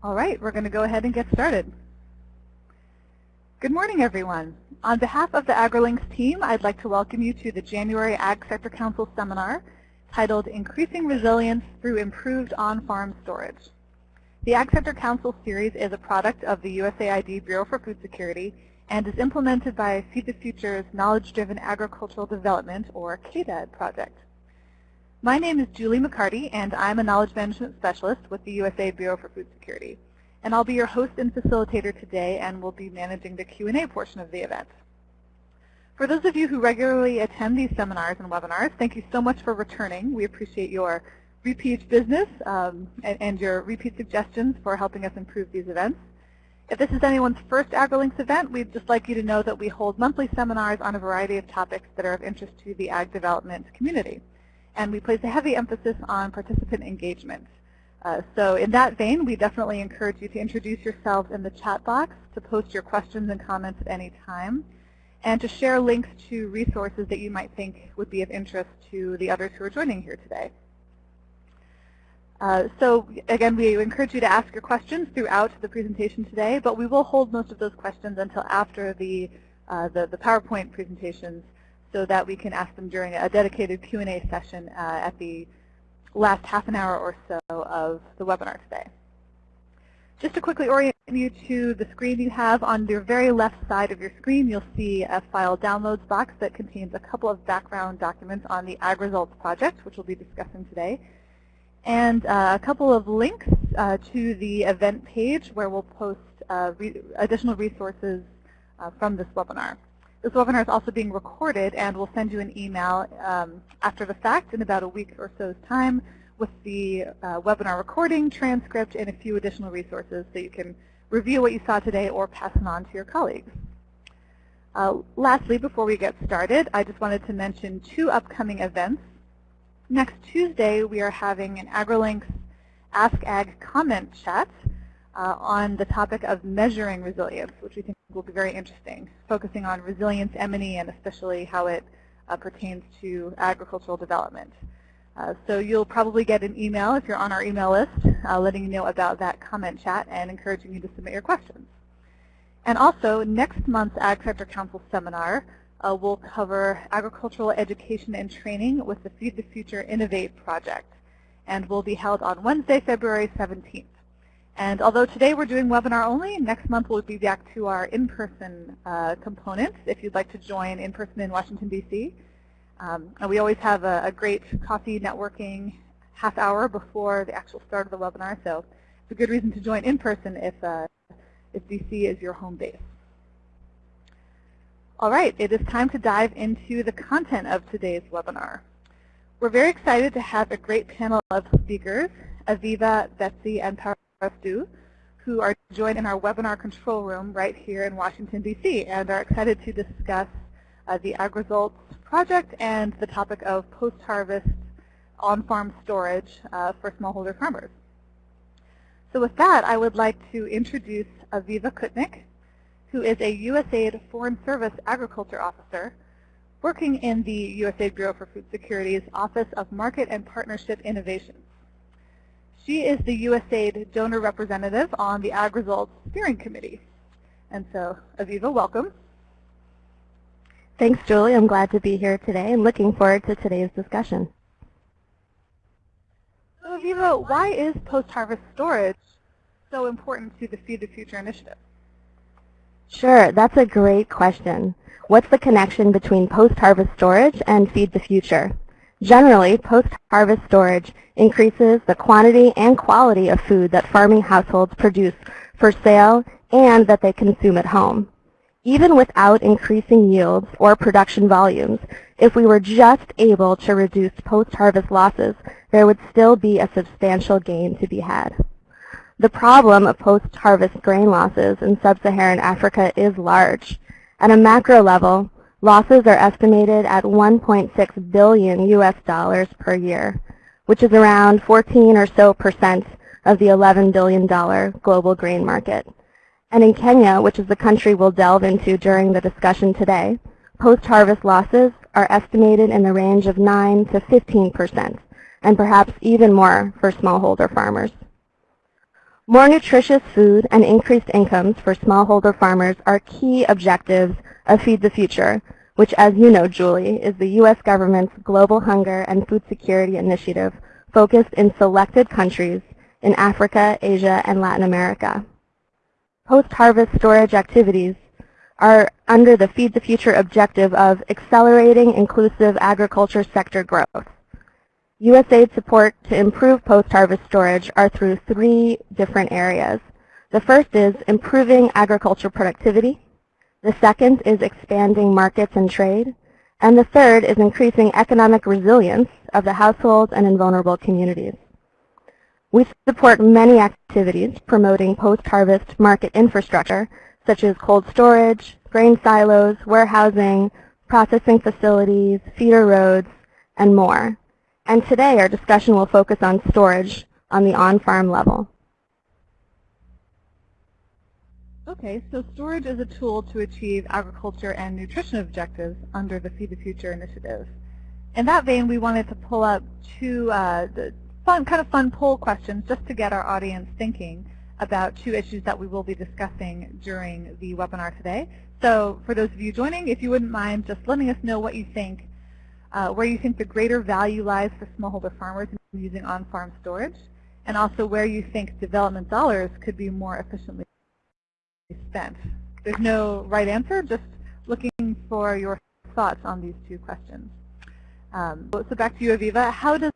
All right, we're going to go ahead and get started. Good morning, everyone. On behalf of the AgriLinks team, I'd like to welcome you to the January Ag Sector Council seminar titled Increasing Resilience Through Improved On-Farm Storage. The Ag Sector Council series is a product of the USAID Bureau for Food Security and is implemented by Feed the Future's Knowledge-Driven Agricultural Development, or KDAD project. My name is Julie McCarty, and I'm a Knowledge Management Specialist with the USA Bureau for Food Security. And I'll be your host and facilitator today and will be managing the Q&A portion of the event. For those of you who regularly attend these seminars and webinars, thank you so much for returning. We appreciate your repeat business um, and, and your repeat suggestions for helping us improve these events. If this is anyone's first AgriLinks event, we'd just like you to know that we hold monthly seminars on a variety of topics that are of interest to the ag development community. And we place a heavy emphasis on participant engagement. Uh, so in that vein, we definitely encourage you to introduce yourselves in the chat box, to post your questions and comments at any time, and to share links to resources that you might think would be of interest to the others who are joining here today. Uh, so again, we encourage you to ask your questions throughout the presentation today, but we will hold most of those questions until after the, uh, the, the, PowerPoint presentations so that we can ask them during a dedicated Q&A session uh, at the last half an hour or so of the webinar today. Just to quickly orient you to the screen you have, on your very left side of your screen, you'll see a file downloads box that contains a couple of background documents on the Ag Results project, which we'll be discussing today and uh, a couple of links uh, to the event page where we'll post uh, re additional resources uh, from this webinar. This webinar is also being recorded and we'll send you an email um, after the fact in about a week or so's time with the uh, webinar recording, transcript, and a few additional resources so you can review what you saw today or pass them on to your colleagues. Uh, lastly, before we get started, I just wanted to mention two upcoming events Next Tuesday, we are having an AgriLinks Ask Ag comment chat uh, on the topic of measuring resilience, which we think will be very interesting, focusing on resilience M&E and especially how it uh, pertains to agricultural development. Uh, so you'll probably get an email if you're on our email list uh, letting you know about that comment chat and encouraging you to submit your questions. And also, next month's Ag Sector Council seminar uh, will cover agricultural education and training with the Feed the Future Innovate project and will be held on Wednesday, February 17th. And although today we're doing webinar only, next month we'll be back to our in-person uh, components if you'd like to join in person in Washington, D.C. Um, and we always have a, a, great coffee networking half hour before the actual start of the webinar, so it's a good reason to join in person if, uh, if D.C. is your home base. All right, it is time to dive into the content of today's webinar. We're very excited to have a great panel of speakers, Aviva, Betsy, and Parastu, who are joined in our webinar control room right here in Washington, D.C., and are excited to discuss uh, the AgResults project and the topic of post-harvest on-farm storage uh, for smallholder farmers. So with that, I would like to introduce Aviva Kutnik, who is a USAID Foreign Service Agriculture Officer working in the USAID Bureau for Food Security's Office of Market and Partnership Innovations. She is the USAID donor representative on the Ag Results Steering Committee. And so, Aviva, welcome. Thanks, Julie. I'm glad to be here today and looking forward to today's discussion. So, Aviva, why is post-harvest storage so important to the Feed the Future initiative? Sure, that's a great question. What's the connection between post-harvest storage and Feed the Future? Generally, post-harvest storage increases the quantity and quality of food that farming households produce for sale and that they consume at home. Even without increasing yields or production volumes, if we were just able to reduce post-harvest losses, there would still be a substantial gain to be had. The problem of post-harvest grain losses in sub-Saharan Africa is large. At a macro level, losses are estimated at 1.6 billion US dollars per year, which is around 14 or so percent of the $11 billion global grain market. And in Kenya, which is the country we'll delve into during the discussion today, post-harvest losses are estimated in the range of 9 to 15 percent, and perhaps even more for smallholder farmers. More nutritious food and increased incomes for smallholder farmers are key objectives of Feed the Future, which as you know, Julie, is the U.S. government's Global Hunger and Food Security Initiative focused in selected countries in Africa, Asia, and Latin America. Post-harvest storage activities are under the Feed the Future objective of accelerating inclusive agriculture sector growth. USAID support to improve post-harvest storage are through three different areas. The first is improving agriculture productivity. The second is expanding markets and trade. And the third is increasing economic resilience of the households and in vulnerable communities. We support many activities promoting post-harvest market infrastructure, such as cold storage, grain silos, warehousing, processing facilities, feeder roads, and more. And today our discussion will focus on storage on the on-farm level. Okay, so storage is a tool to achieve agriculture and nutrition objectives under the Feed the Future initiative. In that vein, we wanted to pull up two uh, fun, kind of fun poll questions just to get our audience thinking about two issues that we will be discussing during the webinar today. So for those of you joining, if you wouldn't mind just letting us know what you think, uh, where you think the greater value lies for smallholder farmers in using on-farm storage, and also where you think development dollars could be more efficiently spent. There's no right answer, just looking for your thoughts on these two questions. Um, so back to you, Aviva. How does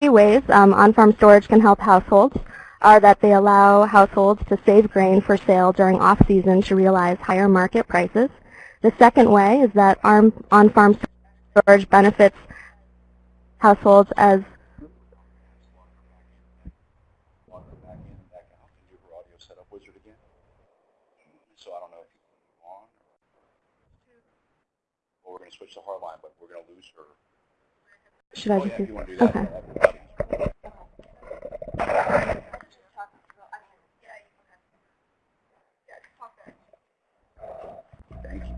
ways um, on-farm storage can help households are that they allow households to save grain for sale during off-season to realize higher market prices. The second way is that on-farm storage benefits households as switch to hardline, but we're going to lose her. Should I oh, just yeah, do, do okay.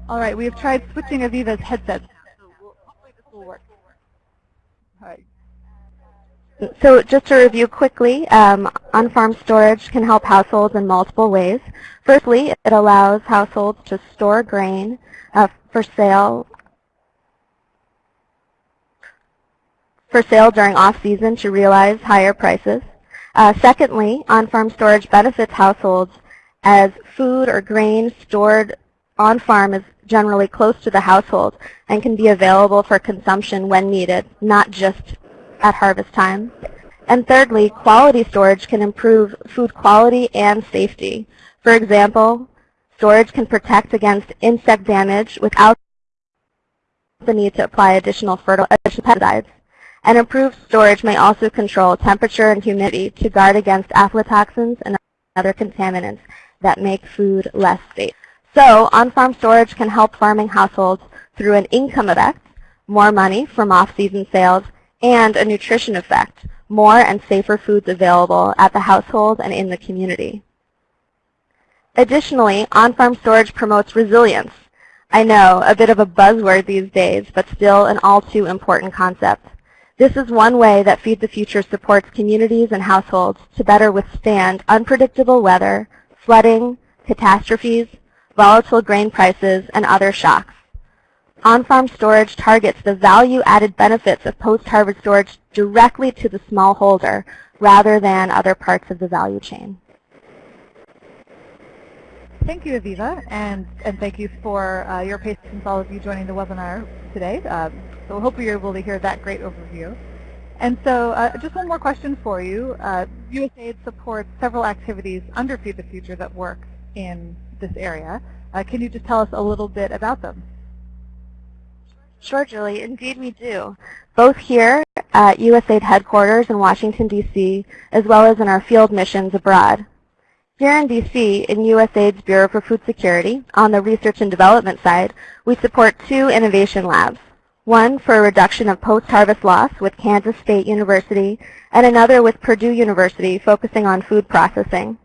All right, we have tried switching Aviva's headset. So we'll, hopefully this will work. All right. So just to review quickly, um, on-farm storage can help households in multiple ways. Firstly, it allows households to store grain uh, for sale for sale during off-season to realize higher prices. Uh, secondly, on-farm storage benefits households as food or grain stored on-farm is generally close to the household and can be available for consumption when needed, not just at harvest time. And thirdly, quality storage can improve food quality and safety. For example, storage can protect against insect damage without the need to apply additional fertilizers. And improved storage may also control temperature and humidity to guard against aflatoxins and other contaminants that make food less safe. So on-farm storage can help farming households through an income effect, more money from off-season sales, and a nutrition effect, more and safer foods available at the household and in the community. Additionally, on-farm storage promotes resilience. I know, a bit of a buzzword these days, but still an all too important concept. This is one way that Feed the Future supports communities and households to better withstand unpredictable weather, flooding, catastrophes, volatile grain prices, and other shocks. On-farm storage targets the value-added benefits of post-harvest storage directly to the smallholder rather than other parts of the value chain. Thank you, Aviva, and, and thank you for uh, your patience, all of you joining the webinar today. Um, so hope you're able to hear that great overview. And so uh, just one more question for you. Uh, USAID supports several activities under Feed the Future that work in this area. Uh, can you just tell us a little bit about them? Sure, Julie. Indeed, we do. Both here at USAID headquarters in Washington, D.C., as well as in our field missions abroad. Here in D.C., in USAID's Bureau for Food Security, on the research and development side, we support two innovation labs one for a reduction of post-harvest loss with Kansas State University, and another with Purdue University focusing on food processing.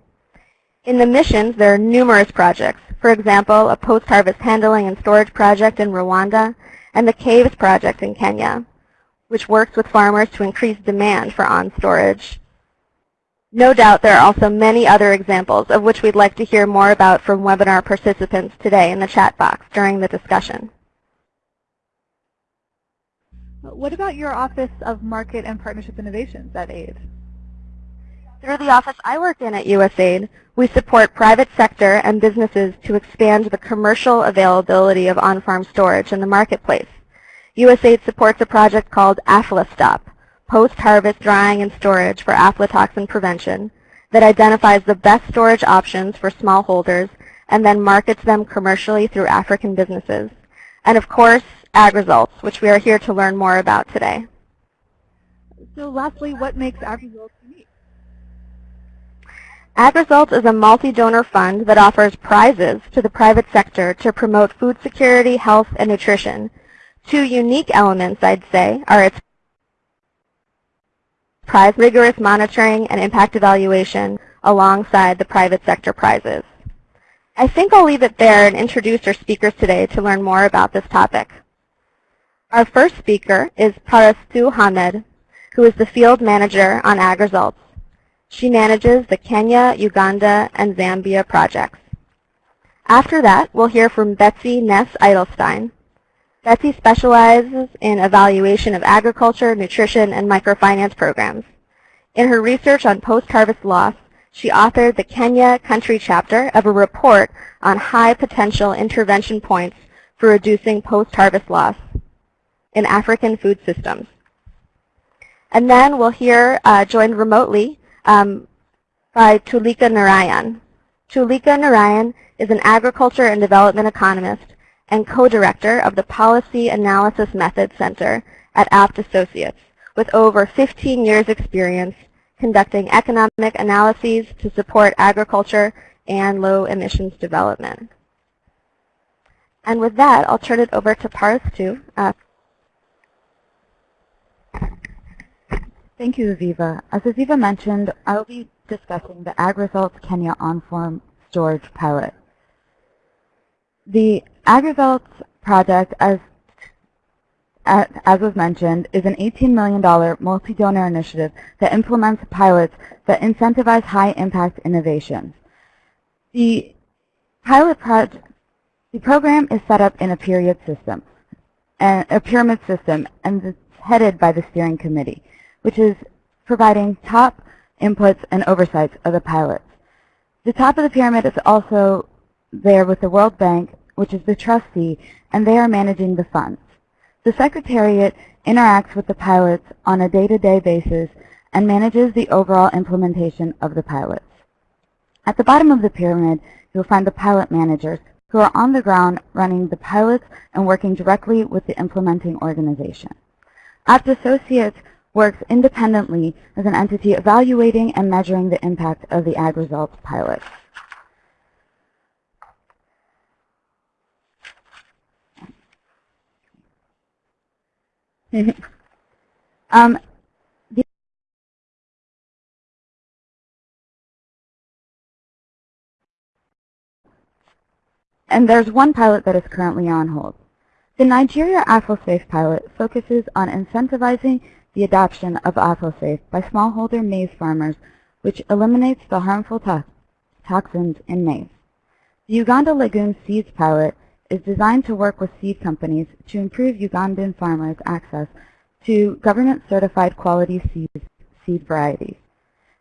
In the missions, there are numerous projects. For example, a post-harvest handling and storage project in Rwanda, and the KAVES project in Kenya, which works with farmers to increase demand for on-storage. No doubt there are also many other examples of which we'd like to hear more about from webinar participants today in the chat box during the discussion. What about your Office of Market and Partnership Innovations at AID? Through the office I work in at USAID, we support private sector and businesses to expand the commercial availability of on-farm storage in the marketplace. USAID supports a project called AFLASTOP, Post-Harvest Drying and Storage for Aflatoxin Prevention, that identifies the best storage options for smallholders and then markets them commercially through African businesses. And of course, AgResults, which we are here to learn more about today. So lastly, what makes ag results unique? Ag Results is a multi-donor fund that offers prizes to the private sector to promote food security, health, and nutrition. Two unique elements, I'd say, are its prize rigorous monitoring and impact evaluation alongside the private sector prizes. I think I'll leave it there and introduce our speakers today to learn more about this topic. Our first speaker is Parastu Hamed, who is the field manager on AgResults. She manages the Kenya, Uganda, and Zambia projects. After that, we'll hear from Betsy Ness Edelstein. Betsy specializes in evaluation of agriculture, nutrition, and microfinance programs. In her research on post-harvest loss, she authored the Kenya country chapter of a report on high potential intervention points for reducing post-harvest loss in African food systems. And then we'll hear, uh, joined remotely um, by Tulika Narayan. Tulika Narayan is an agriculture and development economist and co-director of the Policy Analysis Method Center at Abt Associates, with over 15 years experience conducting economic analyses to support agriculture and low emissions development. And with that, I'll turn it over to Parastu uh, Thank you, Aviva. As Aviva mentioned, I will be discussing the AgResults Kenya on-farm storage pilot. The AgResults project, as, as was mentioned, is an $18 million multi-donor initiative that implements pilots that incentivize high-impact innovations. The pilot project, the program is set up in a period system, a pyramid system, and it's headed by the steering committee which is providing top inputs and oversights of the pilots. The top of the pyramid is also there with the World Bank, which is the trustee, and they are managing the funds. The Secretariat interacts with the pilots on a day-to-day -day basis and manages the overall implementation of the pilots. At the bottom of the pyramid, you'll find the pilot managers who are on the ground running the pilots and working directly with the implementing organization. Abt Associates works independently as an entity evaluating and measuring the impact of the ag results pilot. um, and there's one pilot that is currently on hold. The Nigeria Aflasafe pilot focuses on incentivizing the adoption of Aflasafe by smallholder maize farmers, which eliminates the harmful to toxins in maize. The Uganda Legume Seeds Pilot is designed to work with seed companies to improve Ugandan farmers' access to government-certified quality seed, seed varieties.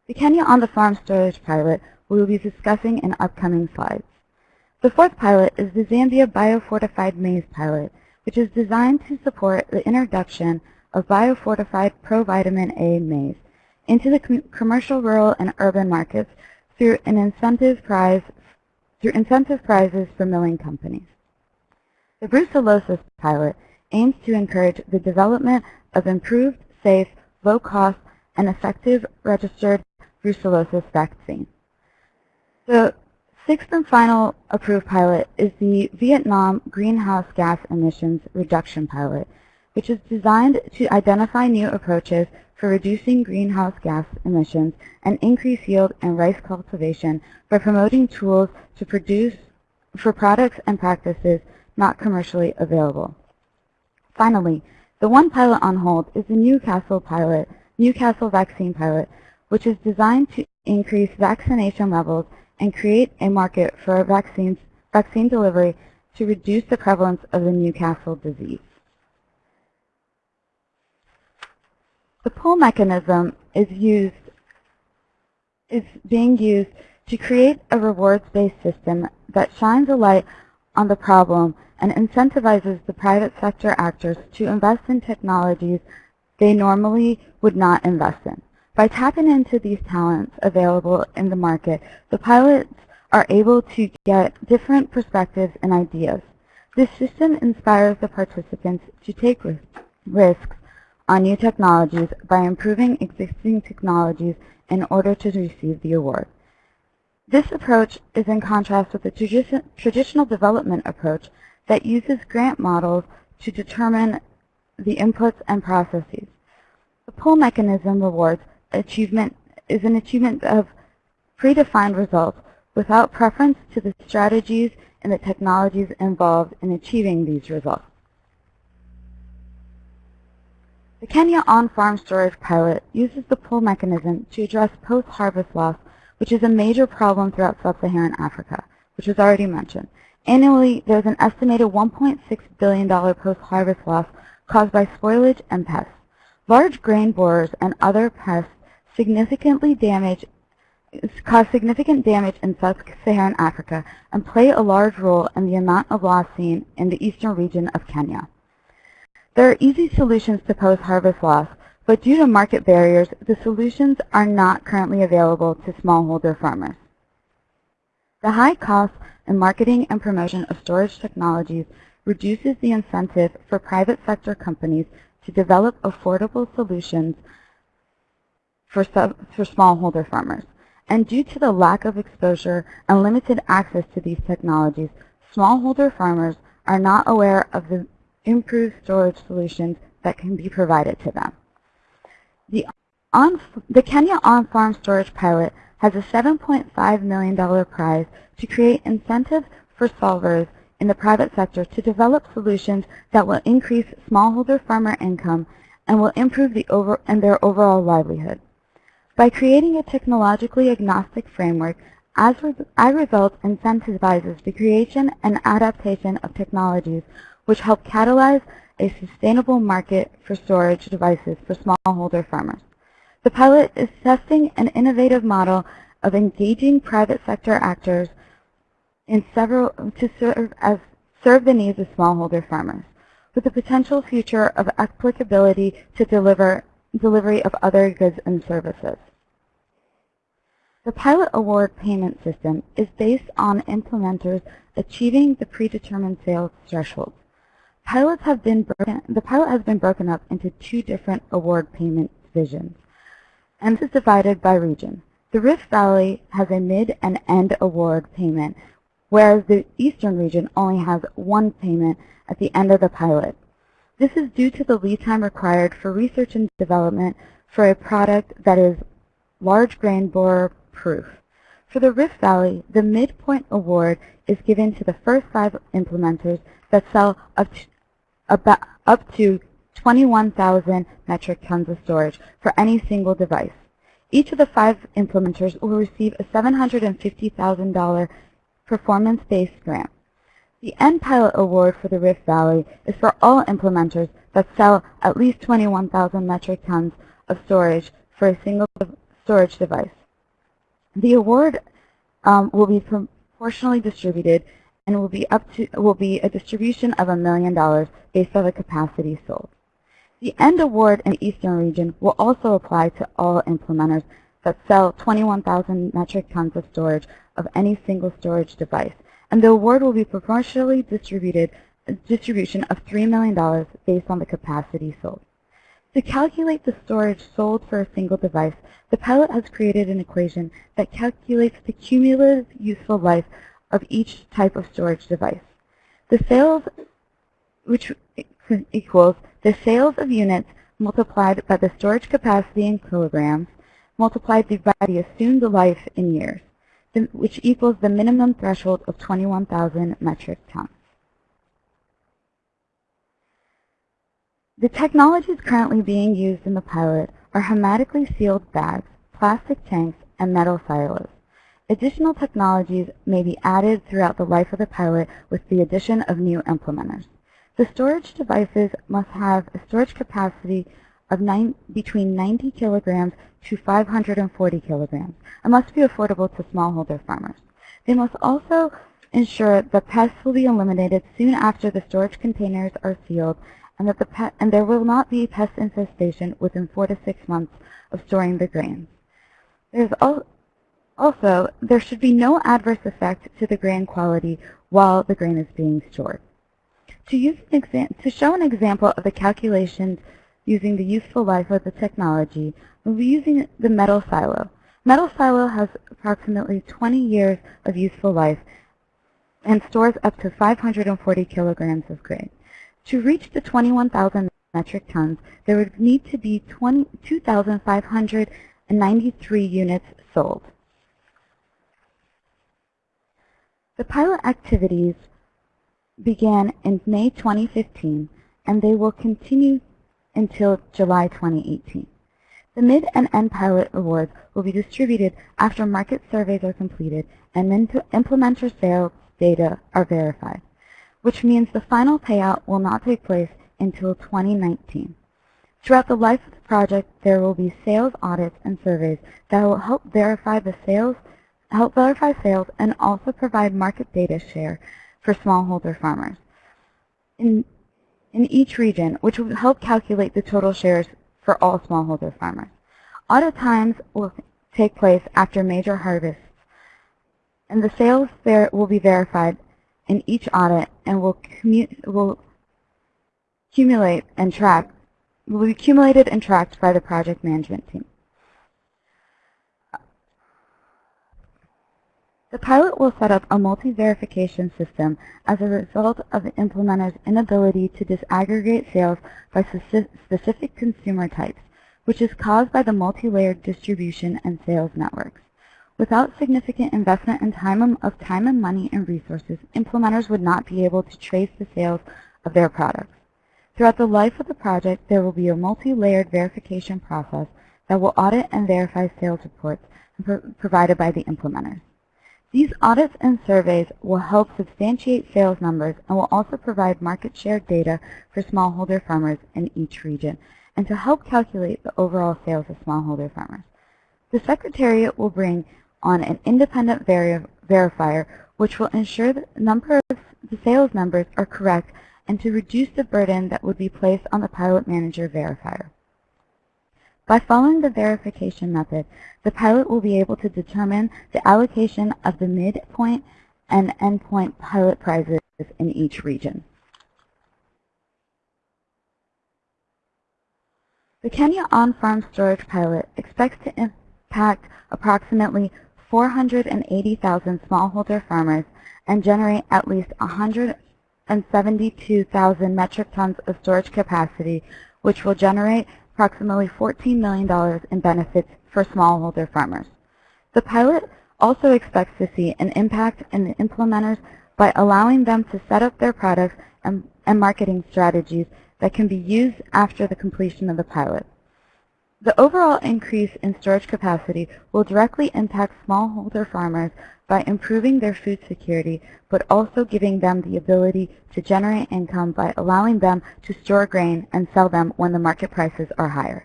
The Kenya on the Farm Storage Pilot we will be discussing in upcoming slides. The fourth pilot is the Zambia Biofortified Maize Pilot, which is designed to support the introduction of biofortified provitamin A maize into the com commercial, rural, and urban markets through an incentive prize through incentive prizes for milling companies. The brucellosis pilot aims to encourage the development of improved, safe, low-cost, and effective registered brucellosis vaccine. The sixth and final approved pilot is the Vietnam Greenhouse Gas Emissions Reduction Pilot, which is designed to identify new approaches for reducing greenhouse gas emissions and increase yield in rice cultivation by promoting tools to produce for products and practices not commercially available. Finally, the one pilot on hold is the Newcastle pilot, Newcastle vaccine pilot, which is designed to increase vaccination levels and create a market for vaccines, vaccine delivery to reduce the prevalence of the Newcastle disease. The pull mechanism is used is being used to create a rewards-based system that shines a light on the problem and incentivizes the private sector actors to invest in technologies they normally would not invest in. By tapping into these talents available in the market, the pilots are able to get different perspectives and ideas. This system inspires the participants to take risks on new technologies by improving existing technologies in order to receive the award. This approach is in contrast with the tradi traditional development approach that uses grant models to determine the inputs and processes. The pull mechanism rewards achievement is an achievement of predefined results without preference to the strategies and the technologies involved in achieving these results. The Kenya on-farm storage pilot uses the pull mechanism to address post-harvest loss, which is a major problem throughout sub-Saharan Africa, which was already mentioned. Annually, there's an estimated $1.6 billion post-harvest loss caused by spoilage and pests. Large grain borers and other pests significantly damage cause significant damage in sub-Saharan Africa and play a large role in the amount of loss seen in the eastern region of Kenya. There are easy solutions to post-harvest loss, but due to market barriers, the solutions are not currently available to smallholder farmers. The high cost in marketing and promotion of storage technologies reduces the incentive for private sector companies to develop affordable solutions for, sub, for smallholder farmers. And due to the lack of exposure and limited access to these technologies, smallholder farmers are not aware of the improved storage solutions that can be provided to them. The, on, the Kenya on-farm storage pilot has a $7.5 million prize to create incentives for solvers in the private sector to develop solutions that will increase smallholder farmer income and will improve the over, and their overall livelihood. By creating a technologically agnostic framework, iResult incentivizes the creation and adaptation of technologies which help catalyze a sustainable market for storage devices for smallholder farmers. The pilot is testing an innovative model of engaging private sector actors in several to serve as serve the needs of smallholder farmers, with the potential future of applicability to deliver delivery of other goods and services. The pilot award payment system is based on implementers achieving the predetermined sales thresholds. Pilots have been broken, the pilot has been broken up into two different award payment divisions, and is divided by region. The Rift Valley has a mid and end award payment, whereas the Eastern region only has one payment at the end of the pilot. This is due to the lead time required for research and development for a product that is large grain borer proof. For the Rift Valley, the midpoint award is given to the first five implementers that sell about, up to 21,000 metric tons of storage for any single device. Each of the five implementers will receive a $750,000 performance-based grant. The End Pilot Award for the Rift Valley is for all implementers that sell at least 21,000 metric tons of storage for a single storage device. The award um, will be proportionally distributed and will be up to will be a distribution of a million dollars based on the capacity sold. The end award in the Eastern region will also apply to all implementers that sell 21,000 metric tons of storage of any single storage device, and the award will be proportionally distributed a distribution of $3 million based on the capacity sold. To calculate the storage sold for a single device, the pilot has created an equation that calculates the cumulative useful life of each type of storage device. The sales, which equals the sales of units multiplied by the storage capacity in kilograms multiplied by the assumed life in years, which equals the minimum threshold of 21,000 metric tons. The technologies currently being used in the pilot are hermetically sealed bags, plastic tanks, and metal silos. Additional technologies may be added throughout the life of the pilot with the addition of new implementers. The storage devices must have a storage capacity of nine, between 90 kilograms to 540 kilograms and must be affordable to smallholder farmers. They must also ensure that pests will be eliminated soon after the storage containers are sealed and that the and there will not be pest infestation within four to six months of storing the grains. There's al also, there should be no adverse effect to the grain quality while the grain is being stored. To, use an to show an example of the calculations using the useful life of the technology, we'll be using the metal silo. Metal silo has approximately 20 years of useful life and stores up to 540 kilograms of grain. To reach the 21,000 metric tons, there would need to be 2,593 units sold. The pilot activities began in May 2015, and they will continue until July 2018. The Mid and End Pilot Awards will be distributed after market surveys are completed and then implementer sales data are verified, which means the final payout will not take place until 2019. Throughout the life of the project, there will be sales audits and surveys that will help verify the sales, help verify sales and also provide market data share for smallholder farmers in, in each region, which will help calculate the total shares for all smallholder farmers. Audit times will take place after major harvests, and the sales there will be verified in each audit and will, will accumulate and track will be accumulated and tracked by the project management team. The pilot will set up a multi-verification system as a result of the implementer's inability to disaggregate sales by specific consumer types, which is caused by the multi-layered distribution and sales networks. Without significant investment in time of time and money and resources, implementers would not be able to trace the sales of their products. Throughout the life of the project, there will be a multi-layered verification process that will audit and verify sales reports provided by the implementers. These audits and surveys will help substantiate sales numbers and will also provide market share data for smallholder farmers in each region and to help calculate the overall sales of smallholder farmers. The Secretariat will bring on an independent veri verifier which will ensure that the number of the sales numbers are correct and to reduce the burden that would be placed on the pilot manager verifier. By following the verification method, the pilot will be able to determine the allocation of the midpoint and endpoint pilot prizes in each region. The Kenya on-farm storage pilot expects to impact approximately 480,000 smallholder farmers and generate at least 172,000 metric tons of storage capacity, which will generate approximately $14 million in benefits for smallholder farmers. The pilot also expects to see an impact in the implementers by allowing them to set up their products and, and marketing strategies that can be used after the completion of the pilot. The overall increase in storage capacity will directly impact smallholder farmers by improving their food security, but also giving them the ability to generate income by allowing them to store grain and sell them when the market prices are higher.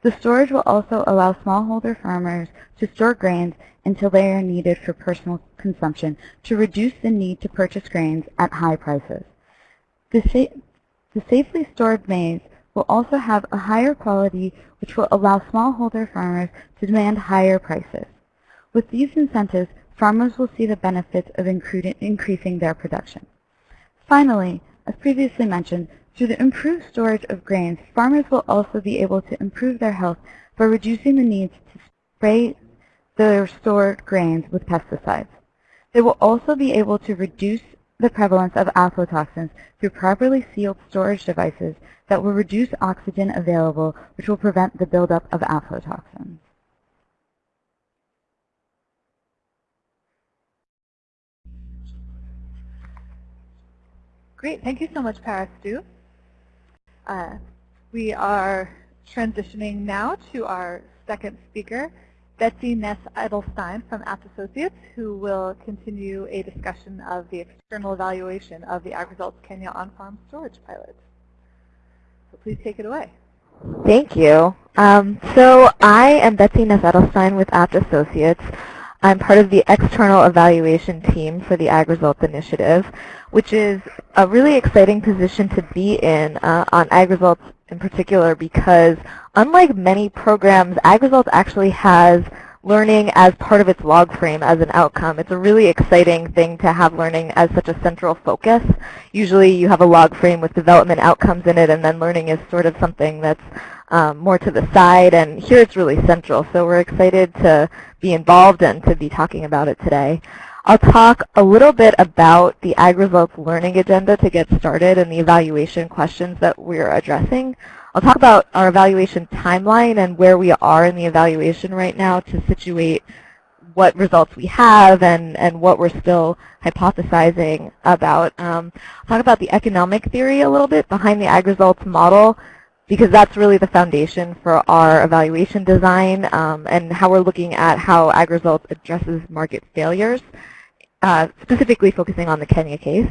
The storage will also allow smallholder farmers to store grains until they are needed for personal consumption to reduce the need to purchase grains at high prices. The, sa the safely stored maize will also have a higher quality which will allow smallholder farmers to demand higher prices. With these incentives, farmers will see the benefits of increasing their production. Finally, as previously mentioned, through the improved storage of grains, farmers will also be able to improve their health by reducing the need to spray their stored grains with pesticides. They will also be able to reduce the prevalence of aflatoxins through properly sealed storage devices that will reduce oxygen available, which will prevent the buildup of aflatoxins. Great, thank you so much, Parastu. Uh, we are transitioning now to our second speaker, Betsy Ness Edelstein from Abt Associates, who will continue a discussion of the external evaluation of the AgResults Kenya on-farm storage pilot. So please take it away. Thank you. Um, so I am Betsy Ness Edelstein with Abt Associates. I'm part of the external evaluation team for the AgResults Initiative, which is a really exciting position to be in uh, on AgResults in particular because unlike many programs, AgResults actually has learning as part of its log frame as an outcome. It's a really exciting thing to have learning as such a central focus. Usually you have a log frame with development outcomes in it and then learning is sort of something that's um, more to the side, and here it's really central. So we're excited to be involved and to be talking about it today. I'll talk a little bit about the AgResults learning agenda to get started and the evaluation questions that we're addressing. I'll talk about our evaluation timeline and where we are in the evaluation right now to situate what results we have and, and what we're still hypothesizing about. Um, talk about the economic theory a little bit behind the AgResults model because that's really the foundation for our evaluation design um, and how we're looking at how AgResults addresses market failures, uh, specifically focusing on the Kenya case.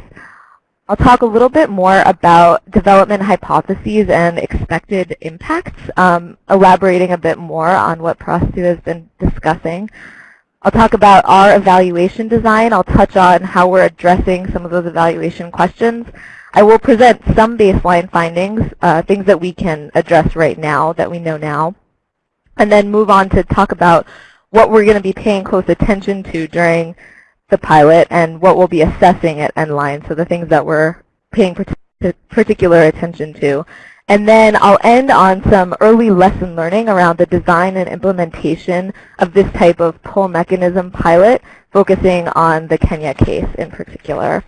I'll talk a little bit more about development hypotheses and expected impacts, um, elaborating a bit more on what Parastu has been discussing. I'll talk about our evaluation design. I'll touch on how we're addressing some of those evaluation questions. I will present some baseline findings, uh, things that we can address right now, that we know now, and then move on to talk about what we're going to be paying close attention to during the pilot and what we'll be assessing at Endline, so the things that we're paying particular attention to. And then I'll end on some early lesson learning around the design and implementation of this type of pull mechanism pilot, focusing on the Kenya case in particular.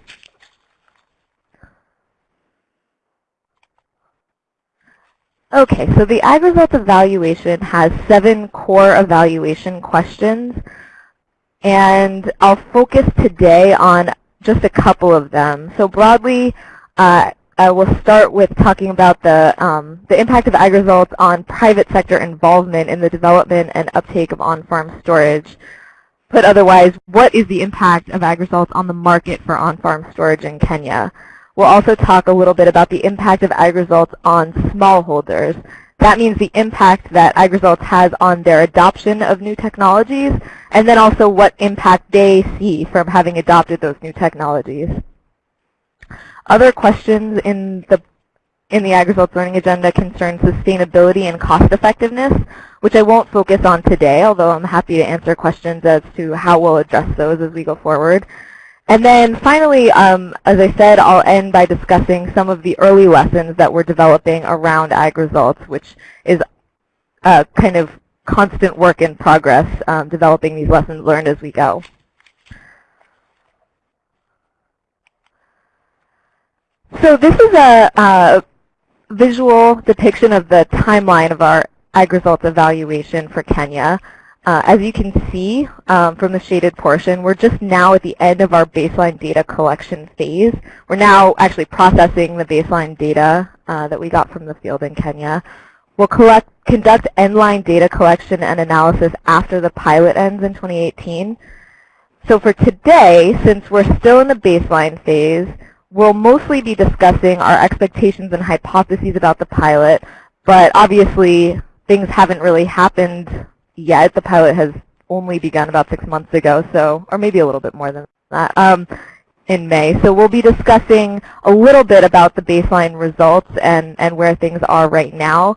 Okay, so the AgResults evaluation has seven core evaluation questions. And I'll focus today on just a couple of them. So broadly, uh, I will start with talking about the, um, the impact of AgResults on private sector involvement in the development and uptake of on-farm storage. Put otherwise, what is the impact of AgResults on the market for on-farm storage in Kenya? We'll also talk a little bit about the impact of AgResults on smallholders. That means the impact that AgResults has on their adoption of new technologies, and then also what impact they see from having adopted those new technologies. Other questions in the in the AgResults Learning Agenda concern sustainability and cost effectiveness, which I won't focus on today, although I'm happy to answer questions as to how we'll address those as we go forward. And then finally, um, as I said, I'll end by discussing some of the early lessons that we're developing around ag results, which is a kind of constant work in progress, um, developing these lessons learned as we go. So this is a, a visual depiction of the timeline of our ag results evaluation for Kenya. Uh, as you can see um, from the shaded portion, we're just now at the end of our baseline data collection phase. We're now actually processing the baseline data uh, that we got from the field in Kenya. We'll collect, conduct endline data collection and analysis after the pilot ends in 2018. So for today, since we're still in the baseline phase, we'll mostly be discussing our expectations and hypotheses about the pilot, but obviously things haven't really happened yet. The pilot has only begun about six months ago, so or maybe a little bit more than that, um, in May. So we'll be discussing a little bit about the baseline results and, and where things are right now.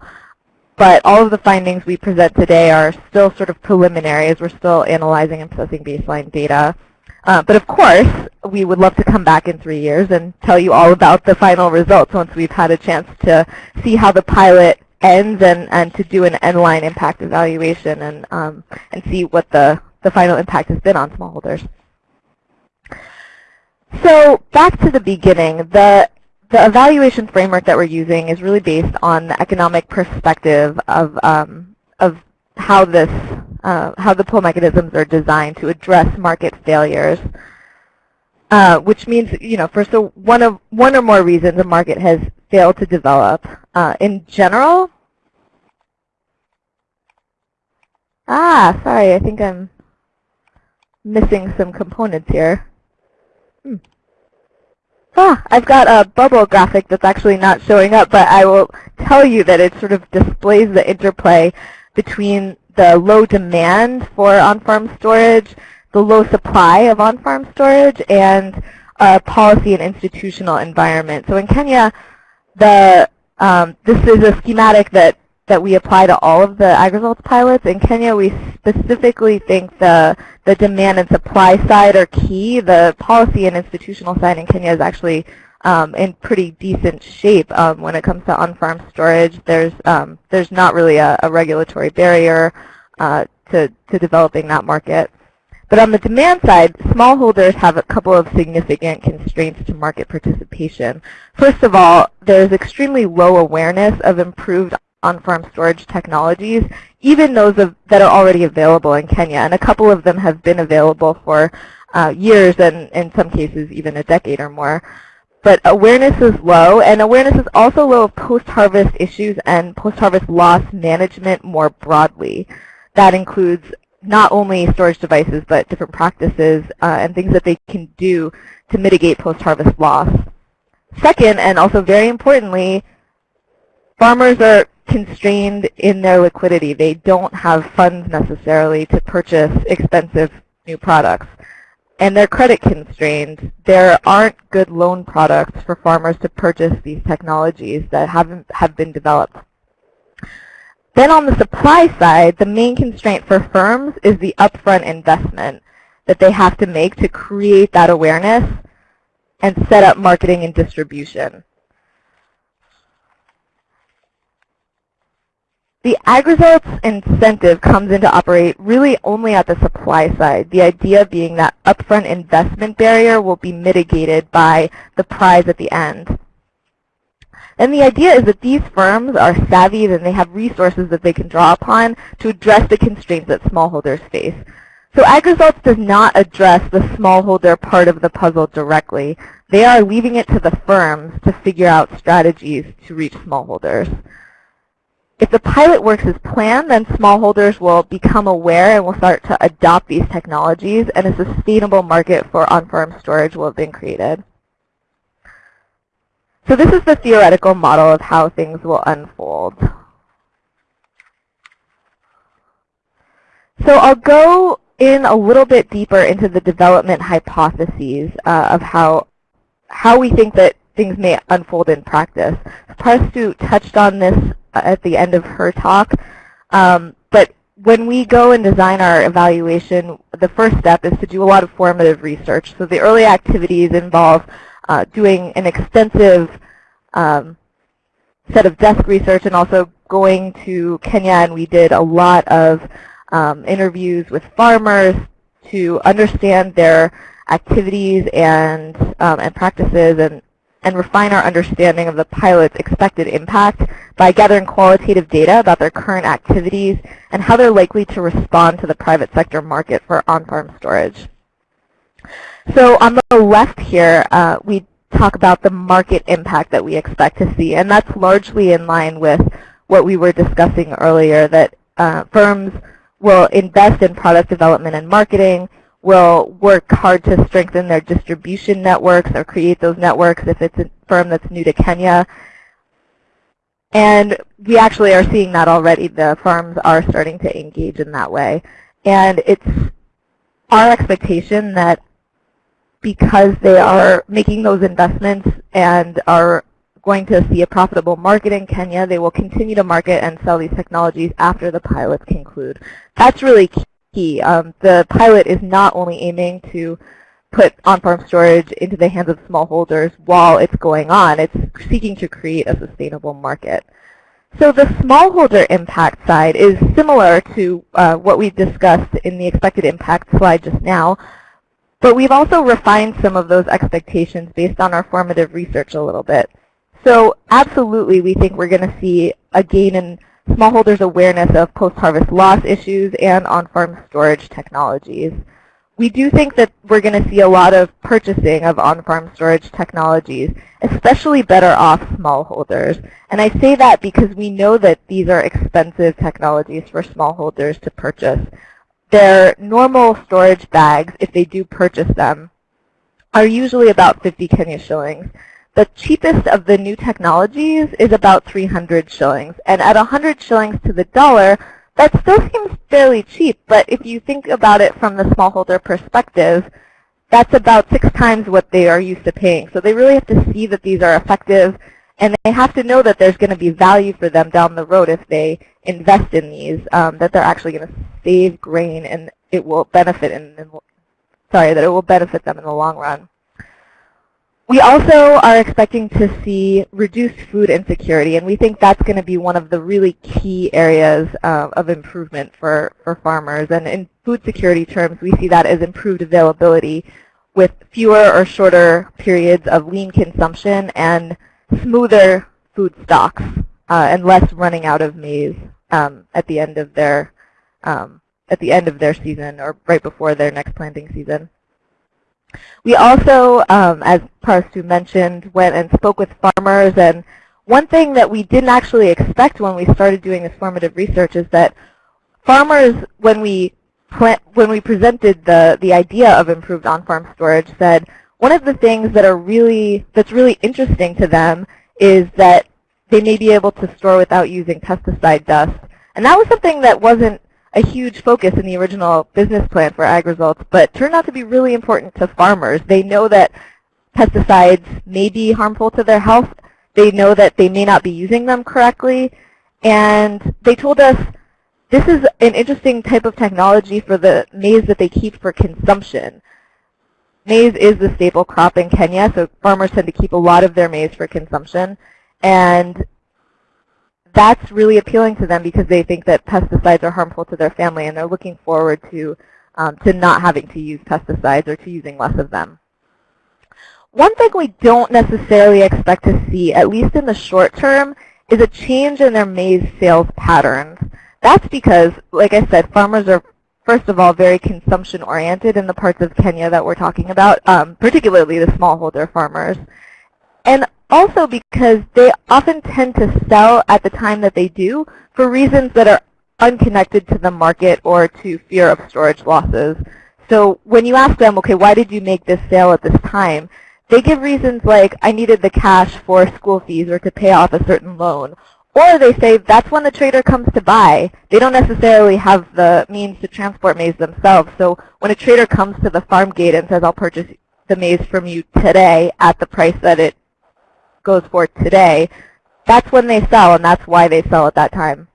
But all of the findings we present today are still sort of preliminary as we're still analyzing and processing baseline data. Uh, but of course, we would love to come back in three years and tell you all about the final results once we've had a chance to see how the pilot ends and, and to do an end-line impact evaluation and, um, and see what the, the final impact has been on smallholders. So back to the beginning, the, the evaluation framework that we're using is really based on the economic perspective of, um, of how this, uh, how the pull mechanisms are designed to address market failures. Uh, which means, you know, for so one of one or more reasons a market has failed to develop. Uh, in general, Ah, sorry, I think I'm missing some components here. Hmm. Ah, I've got a bubble graphic that's actually not showing up, but I will tell you that it sort of displays the interplay between the low demand for on-farm storage, the low supply of on-farm storage, and a policy and institutional environment. So in Kenya, the um, this is a schematic that that we apply to all of the AgResults pilots. In Kenya, we specifically think the, the demand and supply side are key. The policy and institutional side in Kenya is actually um, in pretty decent shape um, when it comes to on-farm storage. There's, um, there's not really a, a regulatory barrier uh, to, to developing that market. But on the demand side, smallholders have a couple of significant constraints to market participation. First of all, there's extremely low awareness of improved on-farm storage technologies, even those of, that are already available in Kenya. And a couple of them have been available for uh, years and in some cases even a decade or more. But awareness is low, and awareness is also low of post-harvest issues and post-harvest loss management more broadly. That includes not only storage devices, but different practices uh, and things that they can do to mitigate post-harvest loss. Second, and also very importantly, farmers are constrained in their liquidity. They don't have funds necessarily to purchase expensive new products. And they're credit constrained. There aren't good loan products for farmers to purchase these technologies that haven't have been developed. Then on the supply side, the main constraint for firms is the upfront investment that they have to make to create that awareness and set up marketing and distribution. The AgResults incentive comes into operate really only at the supply side, the idea being that upfront investment barrier will be mitigated by the prize at the end. And the idea is that these firms are savvy and they have resources that they can draw upon to address the constraints that smallholders face. So AgResults does not address the smallholder part of the puzzle directly. They are leaving it to the firms to figure out strategies to reach smallholders. If the pilot works as planned, then smallholders will become aware and will start to adopt these technologies, and a sustainable market for on-farm storage will have been created. So this is the theoretical model of how things will unfold. So I'll go in a little bit deeper into the development hypotheses uh, of how, how we think that things may unfold in practice. Parastu touched on this at the end of her talk. Um, but when we go and design our evaluation, the first step is to do a lot of formative research. So the early activities involve uh, doing an extensive um, set of desk research and also going to Kenya and we did a lot of um, interviews with farmers to understand their activities and, um, and practices and and refine our understanding of the pilot's expected impact by gathering qualitative data about their current activities and how they're likely to respond to the private sector market for on-farm storage. So on the left here, uh, we talk about the market impact that we expect to see, and that's largely in line with what we were discussing earlier, that uh, firms will invest in product development and marketing, will work hard to strengthen their distribution networks or create those networks if it's a firm that's new to Kenya. And we actually are seeing that already. The firms are starting to engage in that way. And it's our expectation that because they are making those investments and are going to see a profitable market in Kenya, they will continue to market and sell these technologies after the pilots conclude. That's really key. Um, the pilot is not only aiming to put on-farm storage into the hands of smallholders while it's going on, it's seeking to create a sustainable market. So the smallholder impact side is similar to uh, what we discussed in the expected impact slide just now, but we've also refined some of those expectations based on our formative research a little bit. So absolutely, we think we're going to see a gain in smallholders' awareness of post-harvest loss issues and on-farm storage technologies. we do think that we're going to see a lot of purchasing of on-farm storage technologies, especially better off smallholders. And I say that because we know that these are expensive technologies for smallholders to purchase. Their normal storage bags, if they do purchase them, are usually about 50 Kenya shillings. The cheapest of the new technologies is about 300 shillings. And at 100 shillings to the dollar, that still seems fairly cheap. But if you think about it from the smallholder perspective, that's about six times what they are used to paying. So they really have to see that these are effective, and they have to know that there's going to be value for them down the road if they invest in these, um, that they're actually going to save grain and it will benefit in, in sorry, that it will benefit them in the long run. We also are expecting to see reduced food insecurity, and we think that's going to be one of the really key areas uh, of improvement for, for farmers. And in food security terms, we see that as improved availability with fewer or shorter periods of lean consumption and smoother food stocks uh, and less running out of maize um, at the end of their um, at the end of their season or right before their next planting season. We also, um, as Parastu mentioned, went and spoke with farmers. And one thing that we didn't actually expect when we started doing this formative research is that farmers, when we when we presented the, the idea of improved on-farm storage, said one of the things that are really that's really interesting to them is that they may be able to store without using pesticide dust. And that was something that wasn't a huge focus in the original business plan for AgResults, but turned out to be really important to farmers. They know that pesticides may be harmful to their health. They know that they may not be using them correctly. And they told us this is an interesting type of technology for the maize that they keep for consumption. Maize is the staple crop in Kenya, so farmers tend to keep a lot of their maize for consumption. And that's really appealing to them because they think that pesticides are harmful to their family and they're looking forward to, um, to not having to use pesticides or to using less of them. One thing we don't necessarily expect to see, at least in the short term, is a change in their maize sales patterns. That's because, like I said, farmers are, first of all, very consumption-oriented in the parts of Kenya that we're talking about, um, particularly the smallholder farmers. And also because they often tend to sell at the time that they do for reasons that are unconnected to the market or to fear of storage losses. So when you ask them, okay, why did you make this sale at this time? They give reasons like, I needed the cash for school fees or to pay off a certain loan. Or they say that's when the trader comes to buy. They don't necessarily have the means to transport maize themselves. So when a trader comes to the farm gate and says, I'll purchase the maize from you today at the price that it goes for today, that's when they sell, and that's why they sell at that time.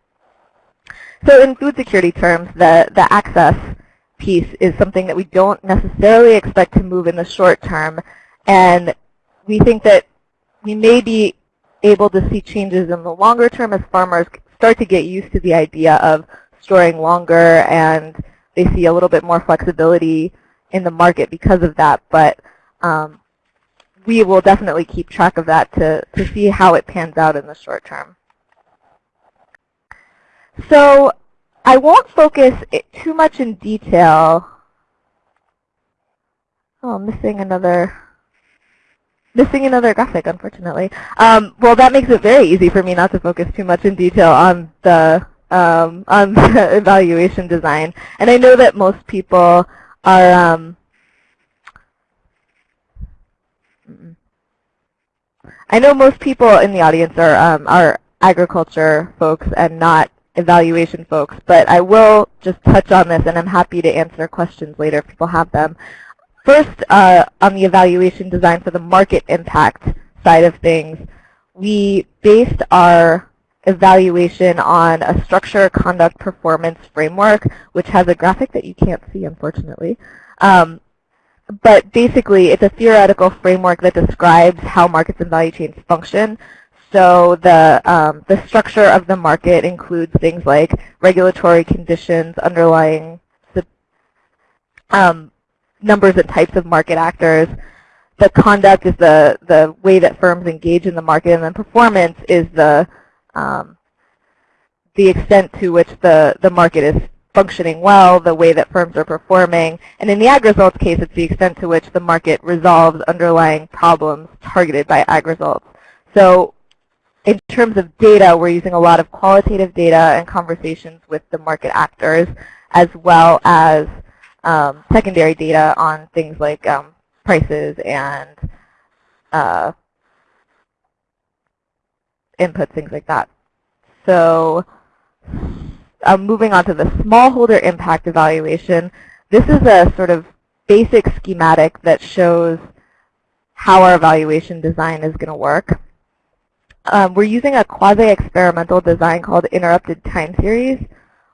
So in food security terms, the, the access piece is something that we don't necessarily expect to move in the short term, and we think that we may be able to see changes in the longer term as farmers start to get used to the idea of storing longer and they see a little bit more flexibility in the market because of that. But um, we will definitely keep track of that to, to see how it pans out in the short term. So I won't focus too much in detail. Oh, I'm missing another missing another graphic, unfortunately. Um, well, that makes it very easy for me not to focus too much in detail on the um, on the evaluation design. And I know that most people are um, I know most people in the audience are, um, are agriculture folks and not evaluation folks, but I will just touch on this, and I'm happy to answer questions later if people have them. First, uh, on the evaluation design for the market impact side of things, we based our evaluation on a structure conduct performance framework, which has a graphic that you can't see, unfortunately. Um, but basically, it's a theoretical framework that describes how markets and value chains function. So the, um, the structure of the market includes things like regulatory conditions, underlying um, numbers and types of market actors. The conduct is the, the way that firms engage in the market, and then performance is the, um, the extent to which the, the market is functioning well, the way that firms are performing. And in the AgResults case, it's the extent to which the market resolves underlying problems targeted by AgResults. So in terms of data, we're using a lot of qualitative data and conversations with the market actors, as well as um, secondary data on things like um, prices and uh, inputs, things like that. So um, moving on to the smallholder impact evaluation, this is a sort of basic schematic that shows how our evaluation design is going to work. Um, we're using a quasi-experimental design called interrupted time series.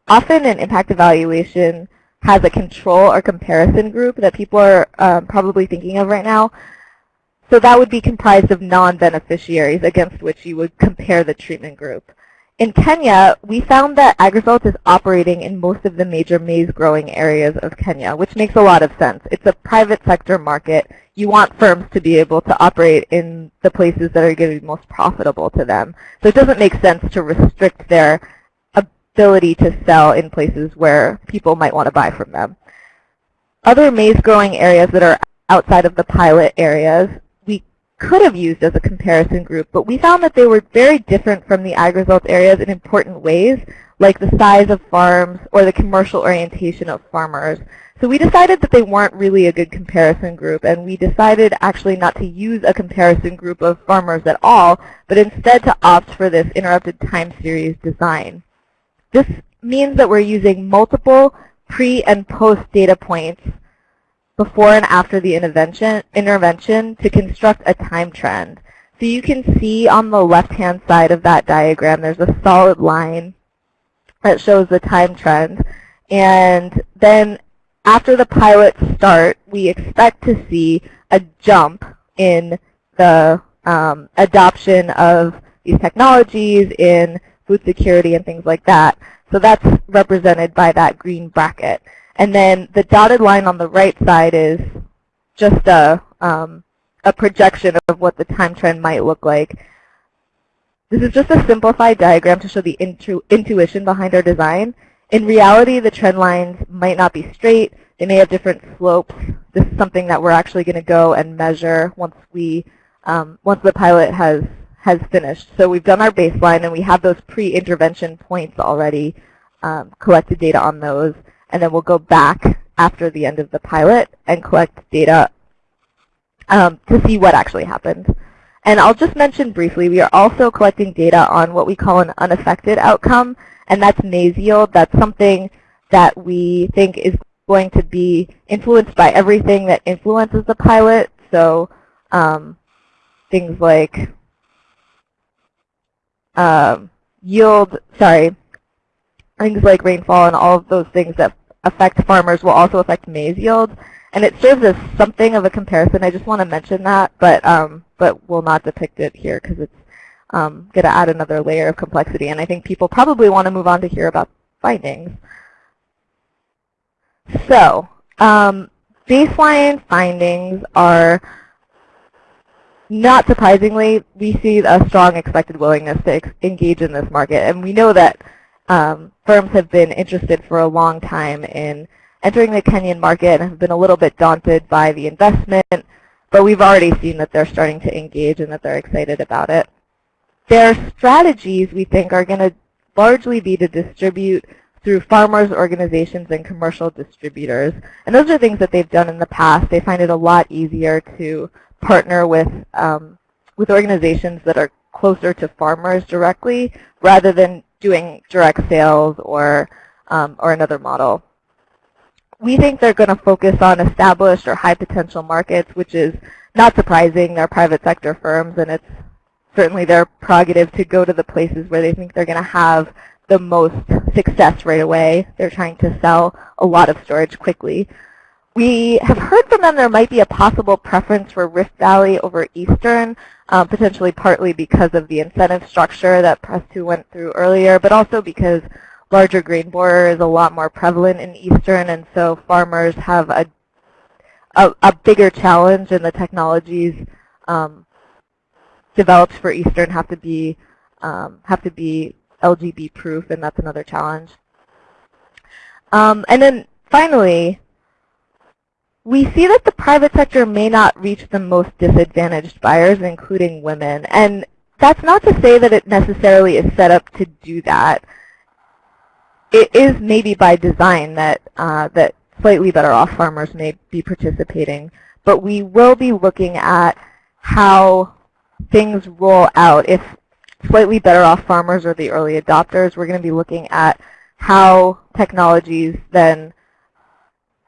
Often an impact evaluation has a control or comparison group that people are um, probably thinking of right now. So that would be comprised of non-beneficiaries against which you would compare the treatment group. In Kenya, we found that AgResult is operating in most of the major maize growing areas of Kenya, which makes a lot of sense. It's a private sector market. You want firms to be able to operate in the places that are going to be most profitable to them. So it doesn't make sense to restrict their ability to sell in places where people might want to buy from them. Other maize growing areas that are outside of the pilot areas we could have used as a comparison group, but we found that they were very different from the AgResults areas in important ways, like the size of farms or the commercial orientation of farmers. So we decided that they weren't really a good comparison group, and we decided actually not to use a comparison group of farmers at all, but instead to opt for this interrupted time series design. This means that we're using multiple pre and post data points before and after the intervention, intervention to construct a time trend. So you can see on the left-hand side of that diagram, there's a solid line that shows the time trend. And then after the pilots start, we expect to see a jump in the um, adoption of these technologies in food security and things like that. So that's represented by that green bracket. And then the dotted line on the right side is just a, um, a projection of what the time trend might look like. This is just a simplified diagram to show the intu intuition behind our design. In reality, the trend lines might not be straight. They may have different slopes. This is something that we're actually going to go and measure once we um, once the pilot has has finished. So we've done our baseline, and we have those pre-intervention points already, um, collected data on those and then we'll go back after the end of the pilot and collect data um, to see what actually happened. And I'll just mention briefly, we are also collecting data on what we call an unaffected outcome, and that's maize yield. That's something that we think is going to be influenced by everything that influences the pilot. So um, things like um, yield, sorry, things like rainfall and all of those things that affect farmers will also affect maize yields. And it serves as something of a comparison. I just want to mention that, but um, but will not depict it here because it's um, going to add another layer of complexity. And I think people probably want to move on to hear about findings. So um, baseline findings are not surprisingly, we see a strong expected willingness to engage in this market. And we know that um, firms have been interested for a long time in entering the Kenyan market and have been a little bit daunted by the investment, but we've already seen that they're starting to engage and that they're excited about it. Their strategies, we think, are going to largely be to distribute through farmers, organizations, and commercial distributors. And those are things that they've done in the past. They find it a lot easier to partner with, um, with organizations that are closer to farmers directly rather than doing direct sales or, um, or another model. We think they're going to focus on established or high potential markets, which is not surprising. They're private sector firms, and it's certainly their prerogative to go to the places where they think they're going to have the most success right away. They're trying to sell a lot of storage quickly. We have heard from them there might be a possible preference for Rift Valley over Eastern, um, potentially partly because of the incentive structure that Parastu went through earlier, but also because larger grain borer is a lot more prevalent in Eastern, and so farmers have a, a, a bigger challenge, and the technologies um, developed for Eastern have to be um, have to be LGB proof, and that's another challenge. Um, and then finally, we see that the private sector may not reach the most disadvantaged buyers, including women. And that's not to say that it necessarily is set up to do that. It is maybe by design that, uh, that slightly better off farmers may be participating. But we will be looking at how things roll out. If slightly better off farmers are the early adopters, we're going to be looking at how technologies then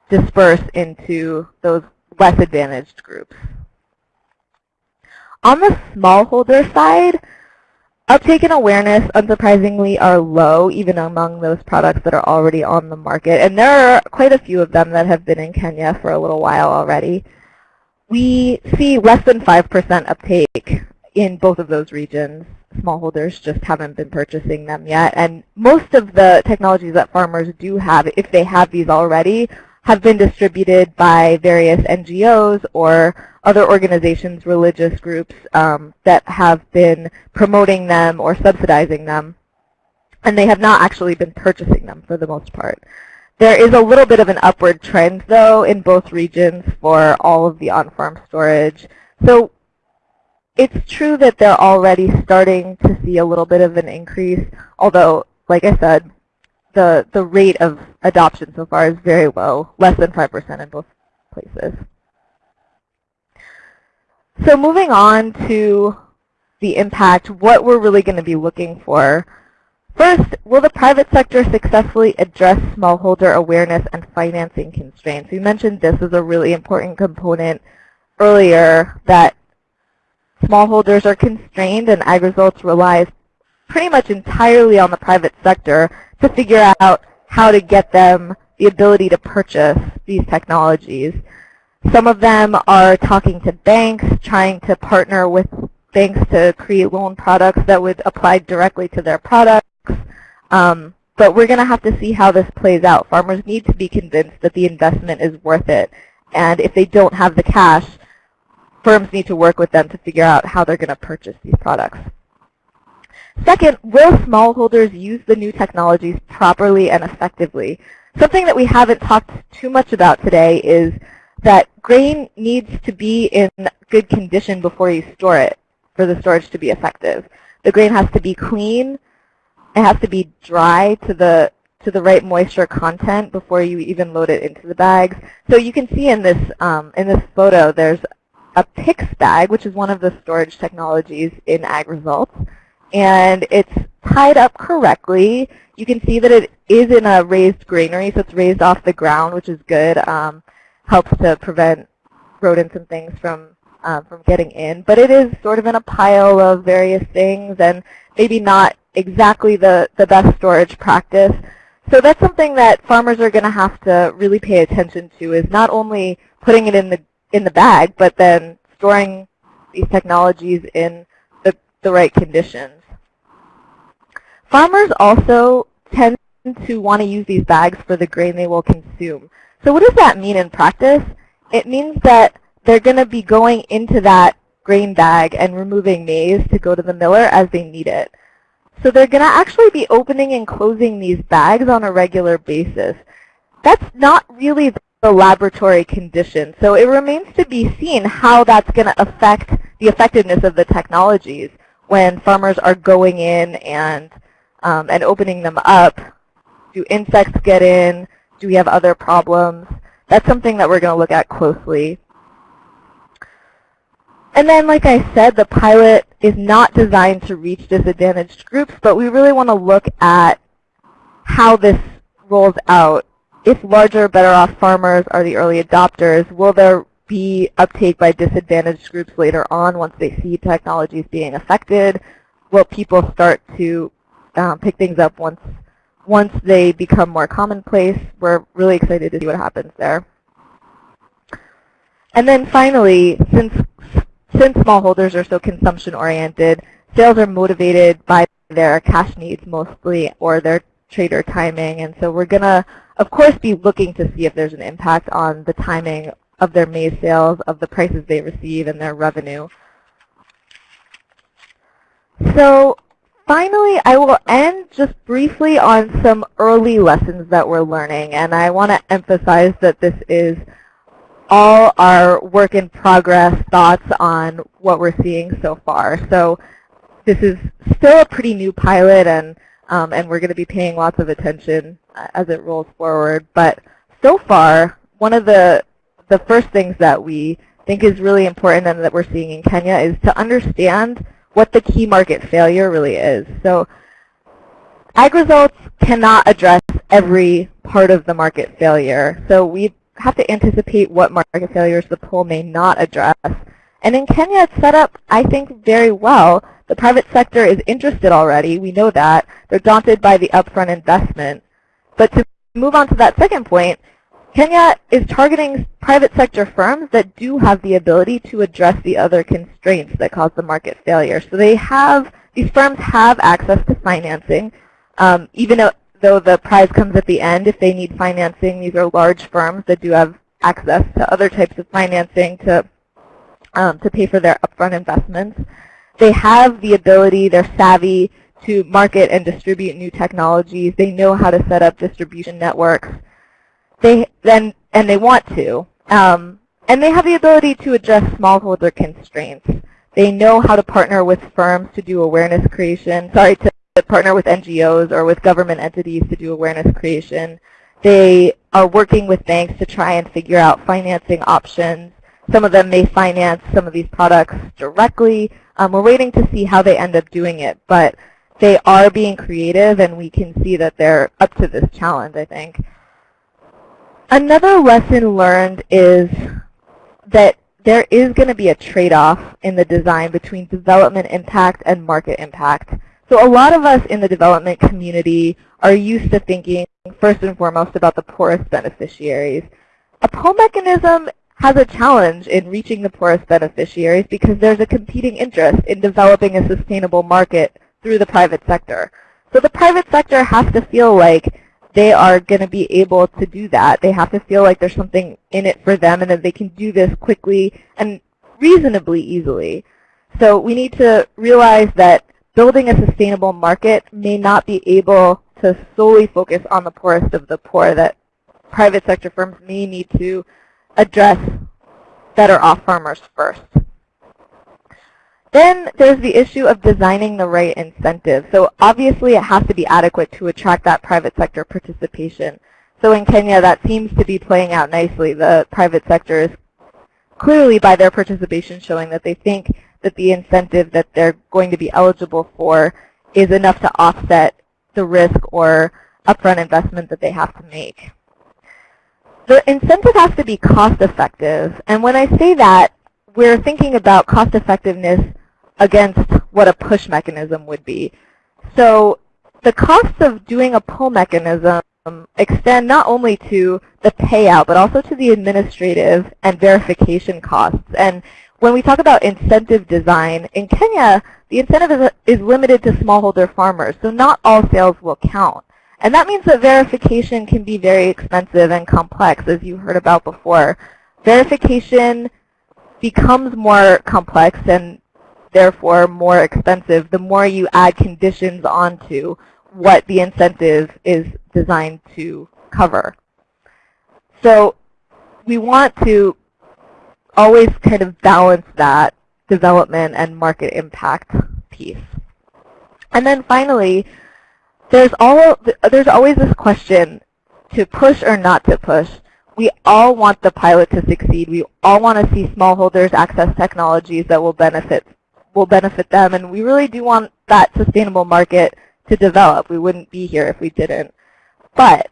disperse into those less advantaged groups. On the smallholder side, uptake and awareness, unsurprisingly, are low, even among those products that are already on the market. And there are quite a few of them that have been in Kenya for a little while already. We see less than 5% uptake in both of those regions. Smallholders just haven't been purchasing them yet. And most of the technologies that farmers do have, if they have these already, have been distributed by various NGOs or other organizations, religious groups um, that have been promoting them or subsidizing them. And they have not actually been purchasing them for the most part. There is a little bit of an upward trend, though, in both regions for all of the on-farm storage. So it's true that they're already starting to see a little bit of an increase, although, like I said, the, the rate of adoption so far is very low, less than 5% in both places. So moving on to the impact, what we're really going to be looking for. First, will the private sector successfully address smallholder awareness and financing constraints? We mentioned this as a really important component earlier, that smallholders are constrained and AgResults relies pretty much entirely on the private sector to figure out how to get them the ability to purchase these technologies. Some of them are talking to banks, trying to partner with banks to create loan products that would apply directly to their products. Um, but we're going to have to see how this plays out. Farmers need to be convinced that the investment is worth it. And if they don't have the cash, firms need to work with them to figure out how they're going to purchase these products. Second, will smallholders use the new technologies properly and effectively? Something that we haven't talked too much about today is that grain needs to be in good condition before you store it for the storage to be effective. The grain has to be clean. It has to be dry to the to the right moisture content before you even load it into the bags. So you can see in this um, in this photo, there's a PICS bag, which is one of the storage technologies in AgResults and it's tied up correctly. You can see that it is in a raised granary, so it's raised off the ground, which is good. Um, helps to prevent rodents and things from um, from getting in. But it is sort of in a pile of various things and maybe not exactly the, the best storage practice. So that's something that farmers are going to have to really pay attention to is not only putting it in the in the bag, but then storing these technologies in the, the right conditions. Farmers also tend to want to use these bags for the grain they will consume. So what does that mean in practice? It means that they're going to be going into that grain bag and removing maize to go to the miller as they need it. So they're going to actually be opening and closing these bags on a regular basis. That's not really the laboratory condition. So it remains to be seen how that's going to affect the effectiveness of the technologies when farmers are going in and um, and opening them up. Do insects get in? Do we have other problems? That's something that we're going to look at closely. And then, like I said, the pilot is not designed to reach disadvantaged groups, but we really want to look at how this rolls out. If larger, better off farmers are the early adopters, will there be uptake by disadvantaged groups later on once they see technologies being affected? Will people start to um, pick things up once once they become more commonplace. We're really excited to see what happens there. And then finally, since since smallholders are so consumption oriented, sales are motivated by their cash needs mostly or their trader timing. And so we're going to, of course, be looking to see if there's an impact on the timing of their maize sales, of the prices they receive, and their revenue. So finally, I will end just briefly on some early lessons that we're learning. And I want to emphasize that this is all our work in progress thoughts on what we're seeing so far. So this is still a pretty new pilot, and, um, and we're going to be paying lots of attention uh, as it rolls forward. But so far, one of the, the first things that we think is really important and that we're seeing in Kenya is to understand what the key market failure really is. So AgResults cannot address every part of the market failure. So we have to anticipate what market failures the poll may not address. And in Kenya, it's set up, I think, very well. The private sector is interested already. We know that. They're daunted by the upfront investment. But to move on to that second point, Kenya is targeting private sector firms that do have the ability to address the other constraints that cause the market failure. So they have, these firms have access to financing, um, even though the prize comes at the end. If they need financing, these are large firms that do have access to other types of financing to, um, to pay for their upfront investments. They have the ability, they're savvy to market and distribute new technologies. They know how to set up distribution networks they then and they want to. Um, and they have the ability to address smallholder constraints. They know how to partner with firms to do awareness creation, sorry, to partner with NGOs or with government entities to do awareness creation. They are working with banks to try and figure out financing options. Some of them may finance some of these products directly. Um, we're waiting to see how they end up doing it, but they are being creative, and we can see that they're up to this challenge, I think. Another lesson learned is that there is going to be a trade-off in the design between development impact and market impact. So a lot of us in the development community are used to thinking first and foremost about the poorest beneficiaries. A pull mechanism has a challenge in reaching the poorest beneficiaries because there's a competing interest in developing a sustainable market through the private sector. So the private sector has to feel like they are going to be able to do that. They have to feel like there's something in it for them and that they can do this quickly and reasonably easily. So we need to realize that building a sustainable market may not be able to solely focus on the poorest of the poor, that private sector firms may need to address better off farmers first. Then there's the issue of designing the right incentive. So obviously it has to be adequate to attract that private sector participation. So in Kenya, that seems to be playing out nicely. The private sector is clearly by their participation showing that they think that the incentive that they're going to be eligible for is enough to offset the risk or upfront investment that they have to make. The incentive has to be cost effective. And when I say that, we're thinking about cost effectiveness against what a push mechanism would be. So the costs of doing a pull mechanism extend not only to the payout, but also to the administrative and verification costs. And when we talk about incentive design, in Kenya, the incentive is, is limited to smallholder farmers, so not all sales will count. And that means that verification can be very expensive and complex, as you heard about before. Verification becomes more complex and therefore more expensive the more you add conditions onto what the incentive is designed to cover. So we want to always kind of balance that development and market impact piece. And then finally, there's, all, there's always this question to push or not to push. We all want the pilot to succeed. We all want to see smallholders access technologies that will benefit will benefit them. And we really do want that sustainable market to develop. We wouldn't be here if we didn't. But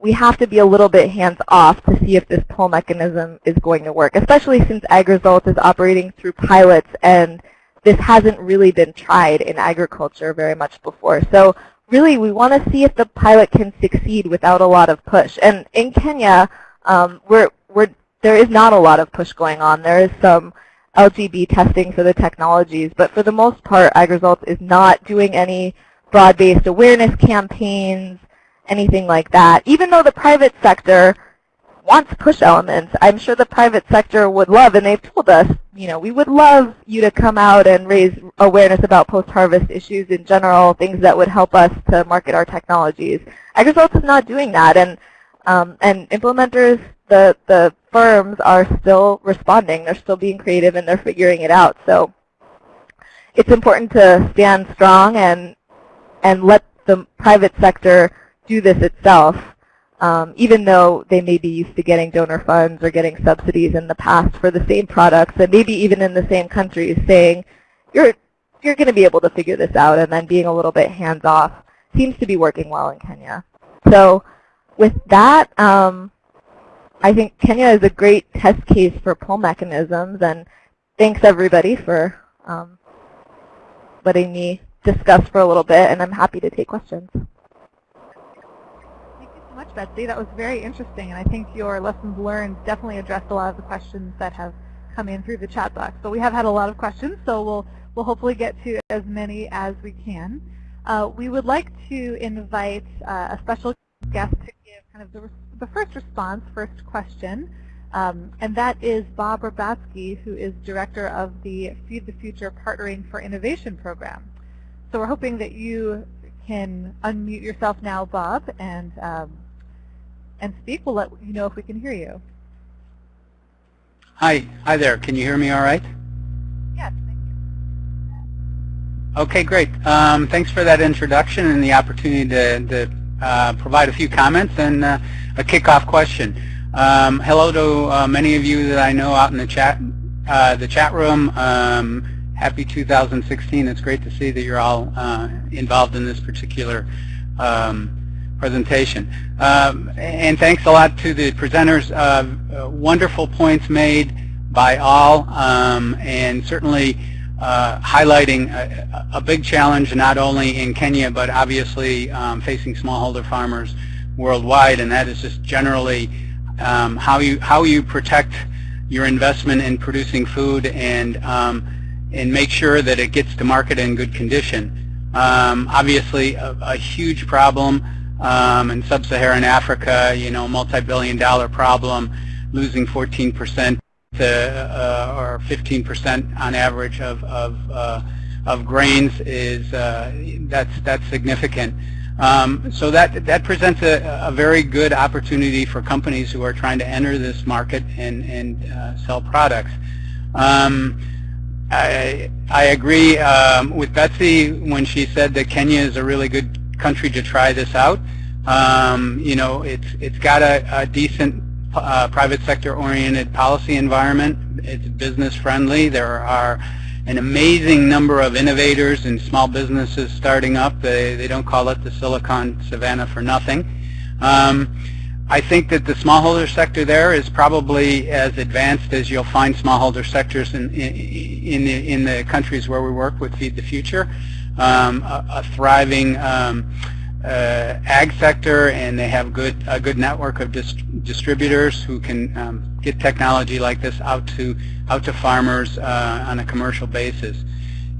we have to be a little bit hands-off to see if this pull mechanism is going to work, especially since AgResult is operating through pilots and this hasn't really been tried in agriculture very much before. So really, we want to see if the pilot can succeed without a lot of push. And in Kenya, um, we're, we're, there is not a lot of push going on. There is some LGB testing for the technologies. But for the most part, AgResults is not doing any broad-based awareness campaigns, anything like that. Even though the private sector wants push elements. I'm sure the private sector would love, and they've told us, you know, we would love you to come out and raise awareness about post-harvest issues in general, things that would help us to market our technologies. AgResults is not doing that, and um, and implementers, the the firms are still responding. They're still being creative, and they're figuring it out. So it's important to stand strong and and let the private sector do this itself um, even though they may be used to getting donor funds or getting subsidies in the past for the same products, and maybe even in the same countries, saying, you're, you're going to be able to figure this out, and then being a little bit hands-off seems to be working well in Kenya. So with that, um, I think Kenya is a great test case for pull mechanisms, and thanks everybody for um, letting me discuss for a little bit, and I'm happy to take questions Thank you so much, Betsy. That was very interesting, and I think your lessons learned definitely addressed a lot of the questions that have come in through the chat box. But we have had a lot of questions, so we'll, we'll hopefully get to as many as we can. Uh, we would like to invite uh, a special guest to give kind of the, the first response, first question, um, and that is Bob Rabatsky, who is director of the Feed the Future Partnering for Innovation program. So we're hoping that you can unmute yourself now, Bob, and um, and speak. We'll let you know if we can hear you. Hi, hi there. Can you hear me all right? Yes, thank you. Okay, great. Um, thanks for that introduction and the opportunity to, to uh, provide a few comments and uh, a kickoff question. Um, hello to uh, many of you that I know out in the chat, uh, the chat room. Um, happy 2016. It's great to see that you're all uh, involved in this particular um, presentation. Um, and thanks a lot to the presenters. Wonderful points made by all, um, and certainly uh, highlighting a, a, big challenge not only in Kenya, but obviously um, facing smallholder farmers worldwide, and that is just generally um, how you how you protect your investment in producing food and um, and make sure that it gets to market in good condition. Um, obviously, a, a huge problem um, in sub-Saharan Africa, you know, multi-billion dollar problem, losing 14% to, uh, or 15% on average of, of, uh, of grains is, uh, that's, that's significant. Um, so that, that presents a, a, very good opportunity for companies who are trying to enter this market and, and uh, sell products. Um, I, I agree um, with Betsy when she said that Kenya is a really good country to try this out. Um, you know, it's it's got a, a decent uh, private sector oriented policy environment. It's business friendly. There are an amazing number of innovators and small businesses starting up. They, they don't call it the Silicon Savannah for nothing. Um, I think that the smallholder sector there is probably as advanced as you'll find smallholder sectors in, in, in, the, in the countries where we work with Feed the Future um, a, a, thriving um, ag sector, and they have good a good network of dist distributors who can um, get technology like this out to out to farmers uh, on a commercial basis.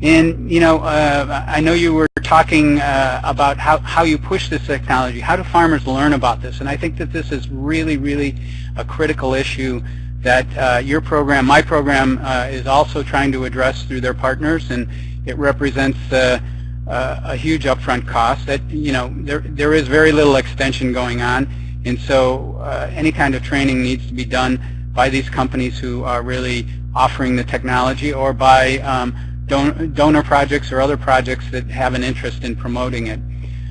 And you know, uh, I know you were talking uh, about how how you push this technology. How do farmers learn about this? And I think that this is really, really a critical issue that uh, your program, my program, uh, is also trying to address through their partners. And it represents uh, a huge upfront cost that, you know, there, there is very little extension going on. And so uh, any kind of training needs to be done by these companies who are really offering the technology or by um, don donor projects or other projects that have an interest in promoting it.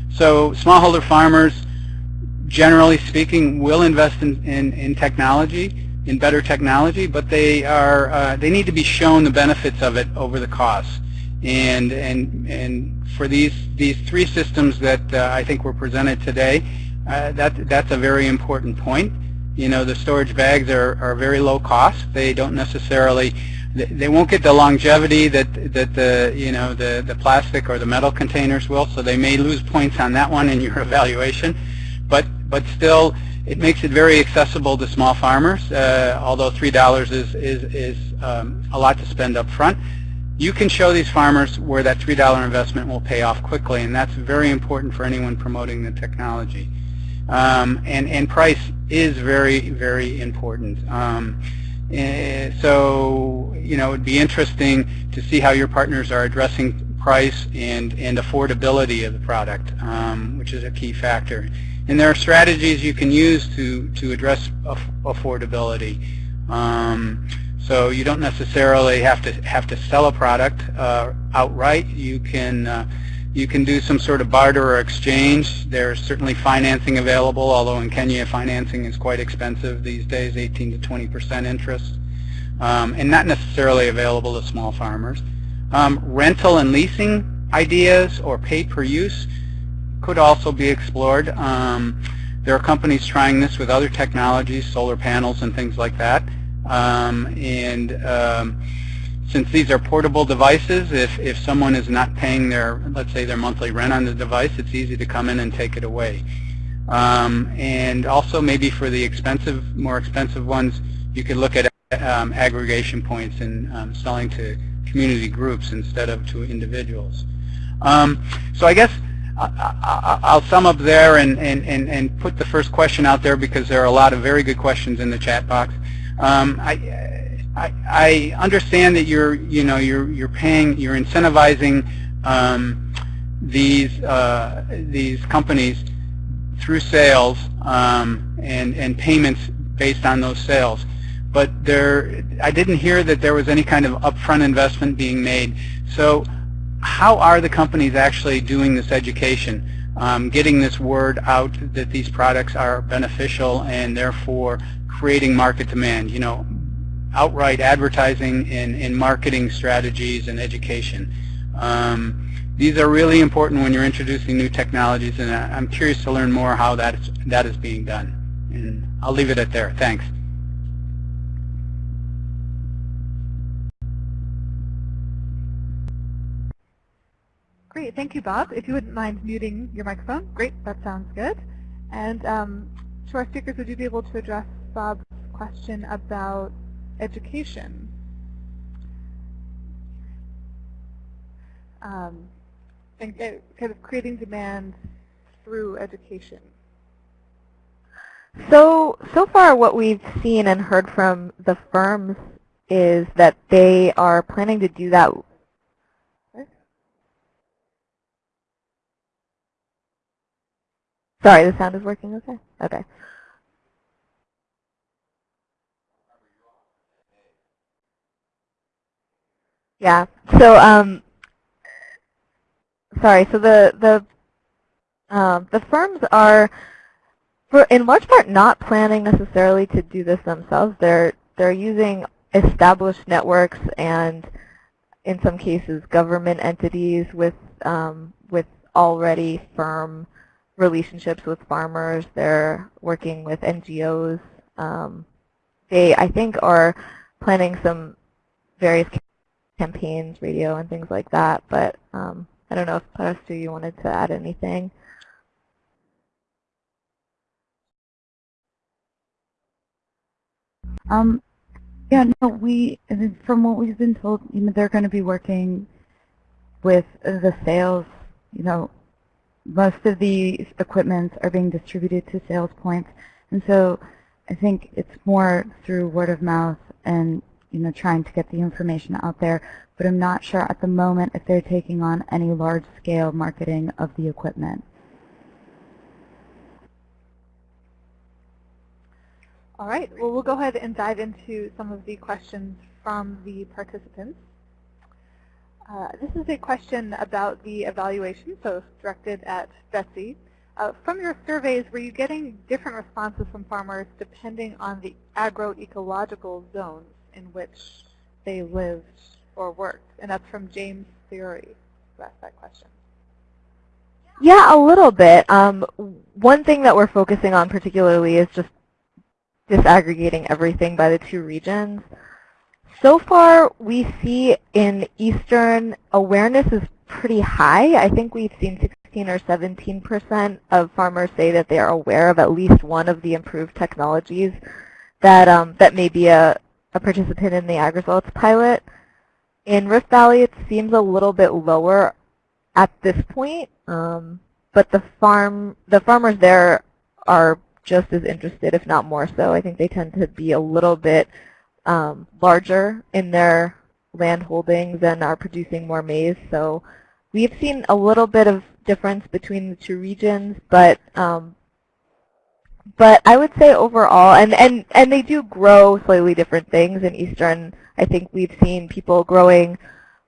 So smallholder farmers, generally speaking, will invest in, in, in technology, in better technology, but they are uh, they need to be shown the benefits of it over the costs. And, and, and for these, these three systems that uh, I think were presented today, uh, that, that's a very important point. You know, the storage bags are, are very low cost. They don't necessarily, they won't get the longevity that, that the, you know, the, the plastic or the metal containers will, so they may lose points on that one in your evaluation. But, but still, it makes it very accessible to small farmers, uh, although $3 is, is, is um, a lot to spend up front you can show these farmers where that $3 investment will pay off quickly, and that's very important for anyone promoting the technology. Um, and, and price is very, very important. Um, eh, so, you know, it would be interesting to see how your partners are addressing price and, and affordability of the product, um, which is a key factor. And there are strategies you can use to, to address aff affordability. Um, so you don't necessarily have to have to sell a product uh, outright. You can uh, you can do some sort of barter or exchange. There's certainly financing available, although in Kenya financing is quite expensive these days, 18 to 20 percent interest, um, and not necessarily available to small farmers. Um, rental and leasing ideas or pay-per-use could also be explored. Um, there are companies trying this with other technologies, solar panels and things like that. Um, and um, since these are portable devices, if, if someone is not paying their, let's say, their monthly rent on the device, it's easy to come in and take it away. Um, and also maybe for the expensive, more expensive ones, you could look at um, aggregation points and um, selling to community groups instead of to individuals. Um, so I guess I'll sum up there and, and, and, and put the first question out there because there are a lot of very good questions in the chat box. Um, I, I, I, understand that you're, you know, you're, you're paying, you're incentivizing um, these, uh, these companies through sales um, and, and payments based on those sales. But there, I didn't hear that there was any kind of upfront investment being made. So how are the companies actually doing this education? Um, getting this word out that these products are beneficial and therefore creating market demand, you know, outright advertising and, and marketing strategies and education. Um, these are really important when you're introducing new technologies and I'm curious to learn more how that is, that is being done. And I'll leave it at there. Thanks. Great, thank you, Bob. If you wouldn't mind muting your microphone, great, that sounds good. And um, to our speakers, would you be able to address Bob's question about education? Um, and uh, kind of creating demand through education. So, so far what we've seen and heard from the firms is that they are planning to do that Sorry, the sound is working okay? Okay. Yeah. So, um, sorry. So the the um, the firms are, for in large part, not planning necessarily to do this themselves. They're they're using established networks and, in some cases, government entities with um, with already firm relationships with farmers. They're working with NGOs. Um, they, I think, are planning some various campaigns, radio, and things like that. But um, I don't know if Parastu, you wanted to add anything. Um, yeah, no, we, from what we've been told, you know, they're going to be working with the sales, you know, most of the equipment are being distributed to sales points. And so I think it's more through word of mouth and you know trying to get the information out there. But I'm not sure at the moment if they're taking on any large-scale marketing of the equipment. All right. Well, we'll go ahead and dive into some of the questions from the participants. Uh, this is a question about the evaluation, so directed at Betsy. Uh, from your surveys, were you getting different responses from farmers depending on the agroecological zones in which they lived or worked? And that's from James Theory who asked that question. Yeah, a little bit. Um, one thing that we're focusing on particularly is just disaggregating everything by the two regions. So far, we see in Eastern, awareness is pretty high. I think we've seen 16 or 17 percent of farmers say that they are aware of at least one of the improved technologies that um, that may be a, a participant in the AgResults pilot. In Rift Valley, it seems a little bit lower at this point, um, but the farm the farmers there are just as interested, if not more so. I think they tend to be a little bit um, larger in their land holdings and are producing more maize. So we've seen a little bit of difference between the two regions, but um, but I would say overall, and, and, and they do grow slightly different things in Eastern. I think we've seen people growing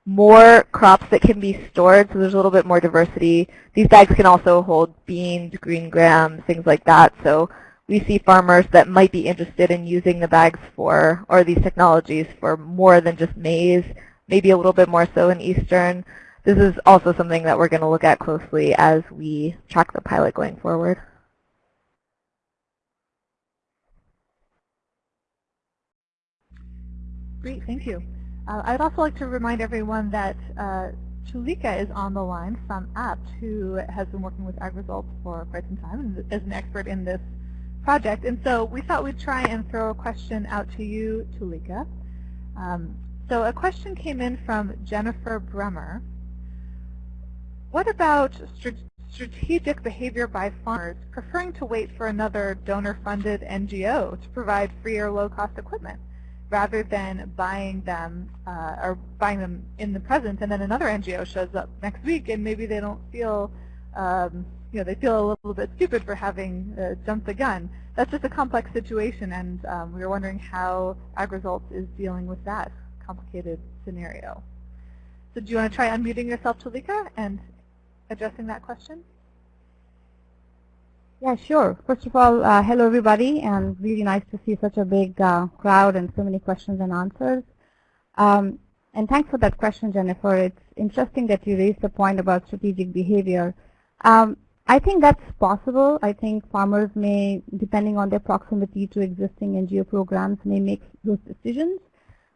more crops that can be stored, so there's a little bit more diversity. These bags can also hold beans, green grams, things like that. So we see farmers that might be interested in using the bags for, or these technologies for more than just maize, maybe a little bit more so in Eastern. This is also something that we're going to look at closely as we track the pilot going forward. Great, thank you. Uh, I'd also like to remind everyone that uh, Tulika is on the line from Abt, who has been working with AgResults for quite some time and is an expert in this project. And so we thought we'd try and throw a question out to you, Tulika. Um, so a question came in from Jennifer Bremer. What about strategic behavior by farmers preferring to wait for another donor-funded NGO to provide free or low-cost equipment? Rather than buying them uh, or buying them in the present and then another NGO shows up next week and maybe they don't feel um, you know they feel a little bit stupid for having uh, jumped the gun. That's just a complex situation and um, we were wondering how AgResults is dealing with that complicated scenario. So do you want to try unmuting yourself, Tulika, and addressing that question? Yeah, sure. First of all, uh, hello everybody, and really nice to see such a big uh, crowd and so many questions and answers. Um, and thanks for that question, Jennifer. It's interesting that you raised the point about strategic behavior. Um, I think that's possible. I think farmers may, depending on their proximity to existing NGO programs, may make those decisions.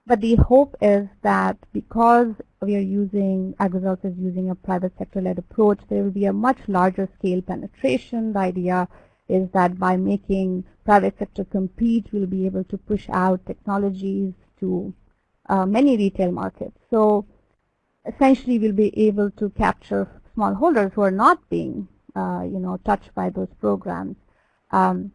But the hope is that because we are using, AgResults is using a private sector-led approach, there will be a much larger scale penetration. The idea is that by making private sector compete, we'll be able to push out technologies to uh, many retail markets. So essentially, we'll be able to capture smallholders who are not being, uh, you know, touched by those programs. Um,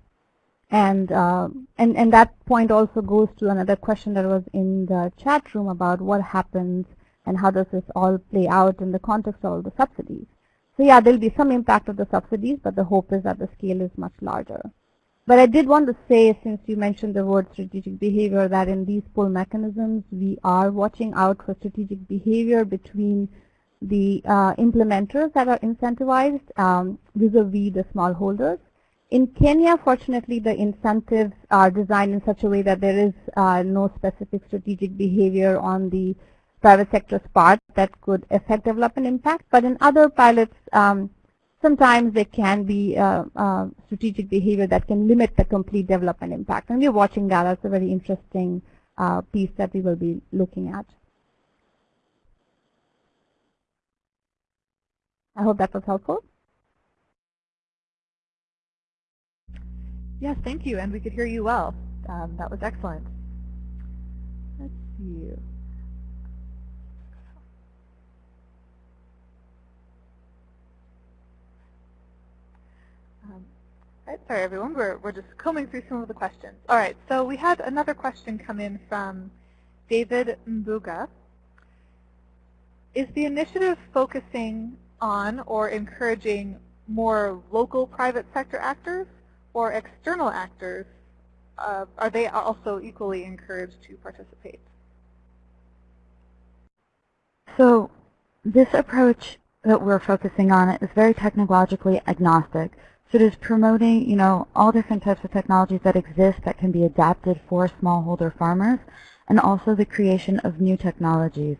and, uh, and, and that point also goes to another question that was in the chat room about what happens and how does this all play out in the context of all the subsidies. So yeah, there'll be some impact of the subsidies, but the hope is that the scale is much larger. But I did want to say, since you mentioned the word strategic behavior, that in these pull mechanisms, we are watching out for strategic behavior between the uh, implementers that are incentivized um, vis-a-vis -vis the smallholders. In Kenya, fortunately, the incentives are designed in such a way that there is uh, no specific strategic behavior on the private sector's part that could affect development impact. But in other pilots, um, sometimes there can be uh, uh, strategic behavior that can limit the complete development impact. And we're watching that. That's a very interesting uh, piece that we will be looking at. I hope that was helpful. Yes, thank you, and we could hear you well. Um, that was excellent. Let's see. Um, right, sorry, everyone. We're, we're just combing through some of the questions. All right, so we had another question come in from David Mbuga. Is the initiative focusing on or encouraging more local private sector actors or external actors, uh, are they also equally encouraged to participate? So this approach that we're focusing on is very technologically agnostic. So it is promoting, you know, all different types of technologies that exist that can be adapted for smallholder farmers, and also the creation of new technologies.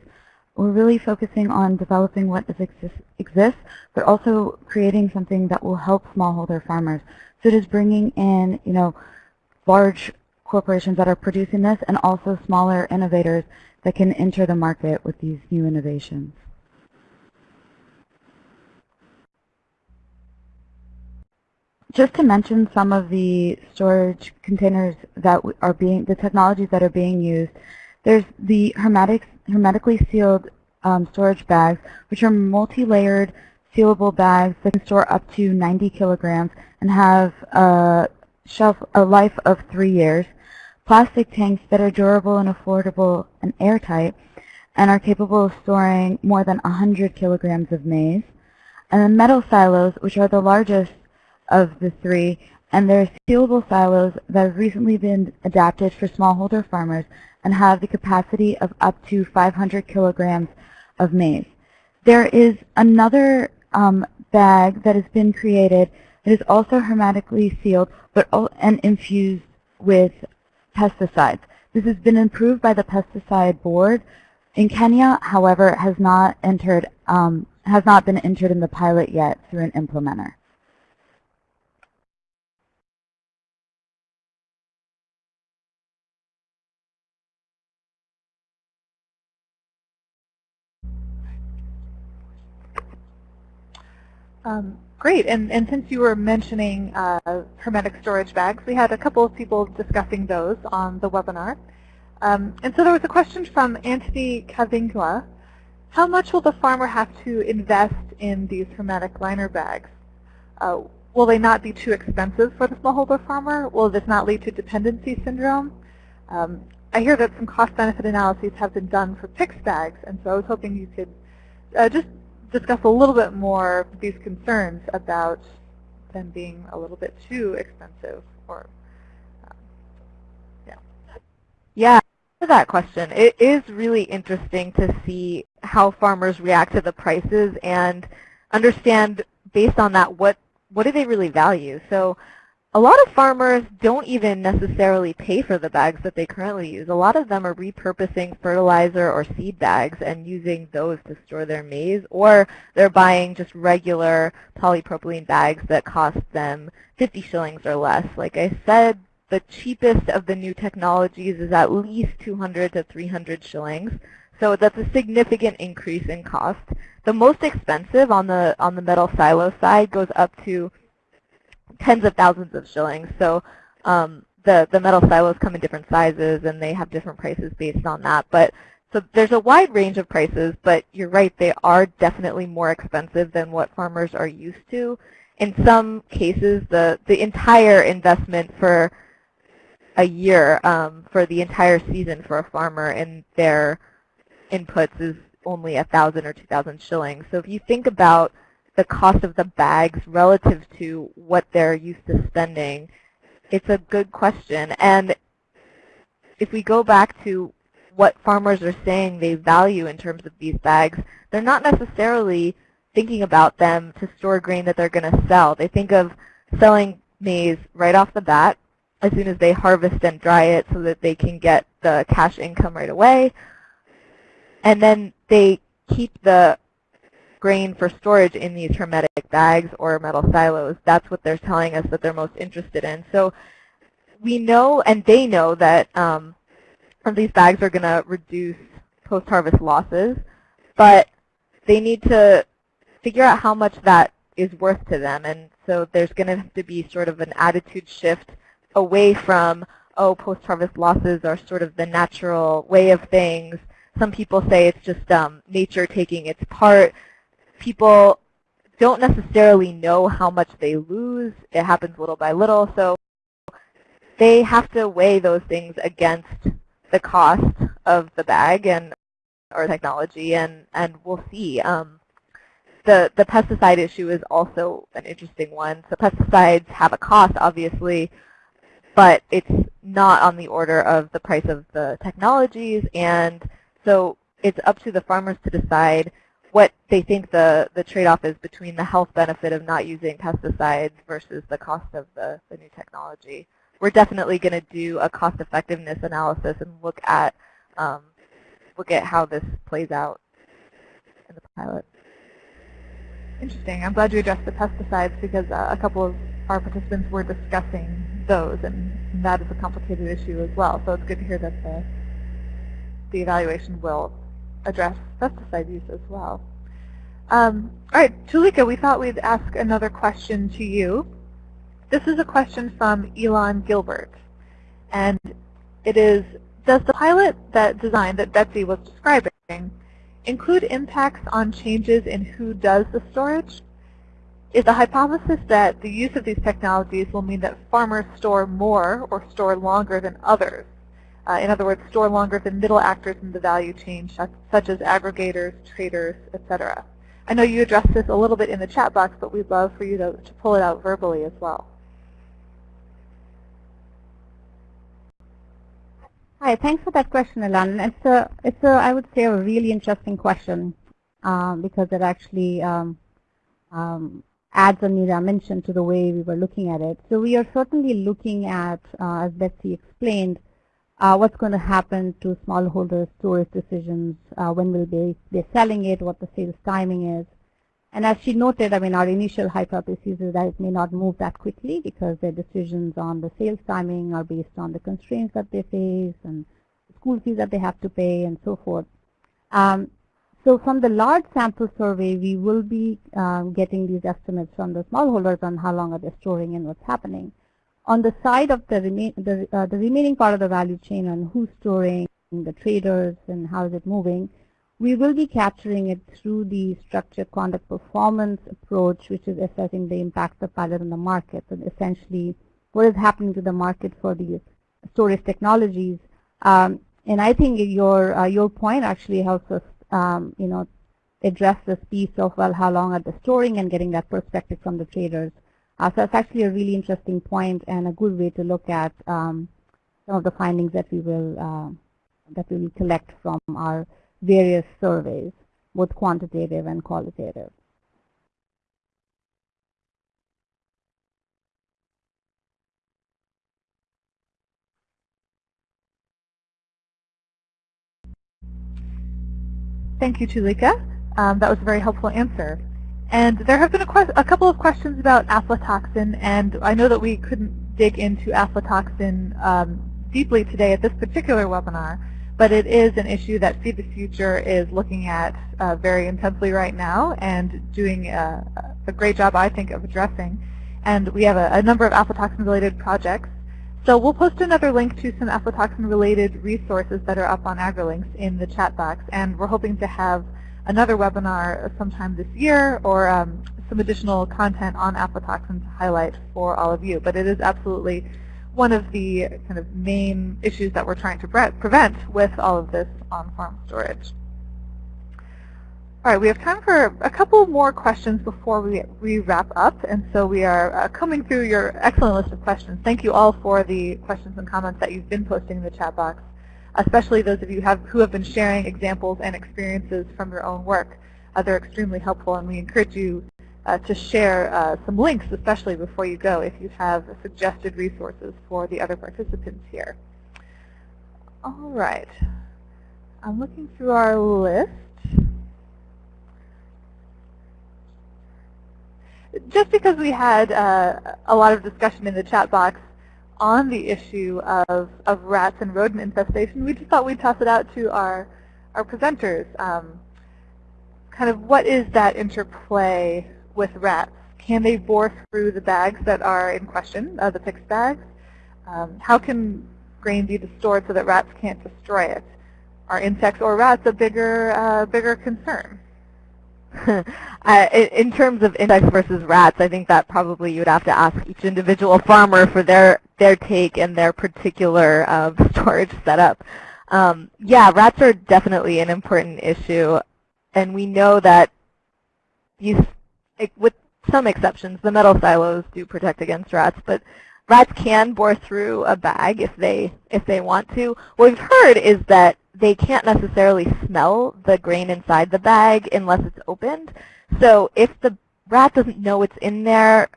We're really focusing on developing what exist, exists, but also creating something that will help smallholder farmers. So it is bringing in, you know, large corporations that are producing this and also smaller innovators that can enter the market with these new innovations. Just to mention some of the storage containers that are being, the technologies that are being used, there's the hermetic, hermetically sealed um, storage bags, which are multi-layered sealable bags that can store up to 90 kilograms and have a shelf a life of three years, plastic tanks that are durable and affordable and airtight, and are capable of storing more than 100 kilograms of maize, and then metal silos, which are the largest of the three, and they're sealable silos that have recently been adapted for smallholder farmers and have the capacity of up to 500 kilograms of maize. There is another um, bag that has been created that is also hermetically sealed but and infused with pesticides. This has been improved by the pesticide board. In Kenya, however, has not entered um, has not been entered in the pilot yet through an implementer. Um, great, and, and since you were mentioning uh, hermetic storage bags, we had a couple of people discussing those on the webinar. Um, and so there was a question from Anthony Kavingla. How much will the farmer have to invest in these hermetic liner bags? Uh, will they not be too expensive for the smallholder farmer? Will this not lead to dependency syndrome? Um, I hear that some cost-benefit analyses have been done for PICS bags, and so I was hoping you could uh, just discuss a little bit more these concerns about them being a little bit too expensive or um, yeah. Yeah, that question. It is really interesting to see how farmers react to the prices and understand based on that what what do they really value. So a lot of farmers don't even necessarily pay for the bags that they currently use. A lot of them are repurposing fertilizer or seed bags and using those to store their maize, or they're buying just regular polypropylene bags that cost them 50 shillings or less. Like I said, the cheapest of the new technologies is at least 200 to 300 shillings. So that's a significant increase in cost. The most expensive on the on the metal silo side goes up to tens of thousands of shillings. So um, the, the metal silos come in different sizes and they have different prices based on that. But so there's a wide range of prices, but you're right, they are definitely more expensive than what farmers are used to. In some cases, the, the entire investment for a year, um, for the entire season for a farmer in their inputs is only a 1,000 or 2,000 shillings. So if you think about the cost of the bags relative to what they're used to spending? It's a good question. And if we go back to what farmers are saying they value in terms of these bags, they're not necessarily thinking about them to store grain that they're going to sell. They think of selling maize right off the bat as soon as they harvest and dry it so that they can get the cash income right away. And then they keep the grain for storage in these hermetic bags or metal silos. That's what they're telling us that they're most interested in. So we know and they know that um, these bags are going to reduce post-harvest losses, but they need to figure out how much that is worth to them. And so there's going to have to be sort of an attitude shift away from, oh, post-harvest losses are sort of the natural way of things. Some people say it's just um, nature taking its part people don't necessarily know how much they lose. It happens little by little. So they have to weigh those things against the cost of the bag and or technology, and and we'll see. Um, the the pesticide issue is also an interesting one. So pesticides have a cost, obviously, but it's not on the order of the price of the technologies, and so it's up to the farmers to decide what they think the, the trade-off is between the health benefit of not using pesticides versus the cost of the, the new technology. We're definitely going to do a cost effectiveness analysis and look at um, look at how this plays out in the pilot. Interesting. I'm glad you addressed the pesticides because uh, a couple of our participants were discussing those, and that is a complicated issue as well. So it's good to hear that the, the evaluation will address pesticide use as well. Um, all right, Tulika, we thought we'd ask another question to you. This is a question from Elon Gilbert. And it is, does the pilot that design that Betsy was describing include impacts on changes in who does the storage? is the hypothesis that the use of these technologies will mean that farmers store more or store longer than others. Uh, in other words, store longer than middle actors in the value chain, such as aggregators, traders, etc. I know you addressed this a little bit in the chat box, but we'd love for you to, to pull it out verbally as well. Hi, thanks for that question, Ilan. It's a, it's a, I would say, a really interesting question um, because it actually um, um, adds a new dimension to the way we were looking at it. So we are certainly looking at, uh, as Betsy explained, uh, what's going to happen to smallholder storage decisions, uh, when will they be selling it, what the sales timing is. And as she noted, I mean, our initial hypothesis is that it may not move that quickly because their decisions on the sales timing are based on the constraints that they face and school fees that they have to pay and so forth. Um, so from the large sample survey, we will be um, getting these estimates from the smallholders on how long are they storing and what's happening. On the side of the, the, uh, the remaining part of the value chain on who's storing, the traders, and how is it moving, we will be capturing it through the structured conduct performance approach, which is assessing the impact of pilot on the market, and essentially what is happening to the market for these storage technologies. Um, and I think your uh, your point actually helps us, um, you know, address this piece of well, how long are they storing, and getting that perspective from the traders. Uh, so it's actually a really interesting point and a good way to look at um, some of the findings that we will uh, that we will collect from our various surveys, both quantitative and qualitative. Thank you, Tulika. Um, that was a very helpful answer. And there have been a, a, couple of questions about aflatoxin, and I know that we couldn't dig into aflatoxin um, deeply today at this particular webinar, but it is an issue that Feed the Future is looking at uh, very intensely right now and doing a, a, great job, I think, of addressing. And we have a, a number of aflatoxin-related projects. So we'll post another link to some aflatoxin-related resources that are up on AgriLinks in the chat box, and we're hoping to have another webinar sometime this year or um, some additional content on aflatoxin to highlight for all of you. But it is absolutely one of the kind of main issues that we're trying to pre prevent with all of this on-farm storage. All right, we have time for a couple more questions before we, we wrap up. And so we are uh, coming through your excellent list of questions. Thank you all for the questions and comments that you've been posting in the chat box especially those of you have, who have been sharing examples and experiences from your own work. Uh, they're extremely helpful, and we encourage you uh, to share uh, some links, especially before you go, if you have suggested resources for the other participants here. All right. I'm looking through our list. Just because we had uh, a lot of discussion in the chat box on the issue of, of rats and rodent infestation, we just thought we'd toss it out to our, our presenters. Um, kind of what is that interplay with rats? Can they bore through the bags that are in question, uh, the PICS bags? Um, how can grain be stored so that rats can't destroy it? Are insects or rats a bigger, uh, bigger concern? Uh, in terms of insects versus rats, I think that probably you would have to ask each individual farmer for their their take and their particular uh, storage setup. Um, yeah, rats are definitely an important issue, and we know that these, with some exceptions, the metal silos do protect against rats, but rats can bore through a bag if they if they want to. What we've heard is that they can't necessarily smell the grain inside the bag unless it's opened. So if the rat doesn't know it's in there,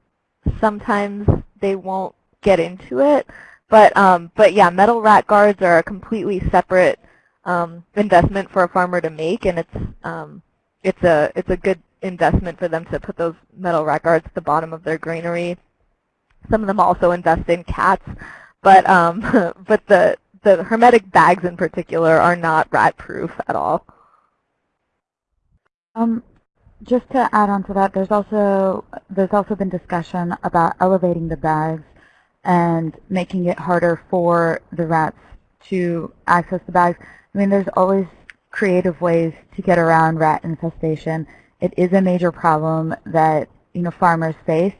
sometimes they won't get into it. But um, but yeah, metal rat guards are a completely separate um, investment for a farmer to make, and it's um, it's a it's a good investment for them to put those metal rat guards at the bottom of their granary. Some of them also invest in cats, but um, but the the hermetic bags in particular are not rat-proof at all. Um, just to add on to that, there's also there's also been discussion about elevating the bags and making it harder for the rats to access the bags. I mean, there's always creative ways to get around rat infestation. It is a major problem that you know, farmers face.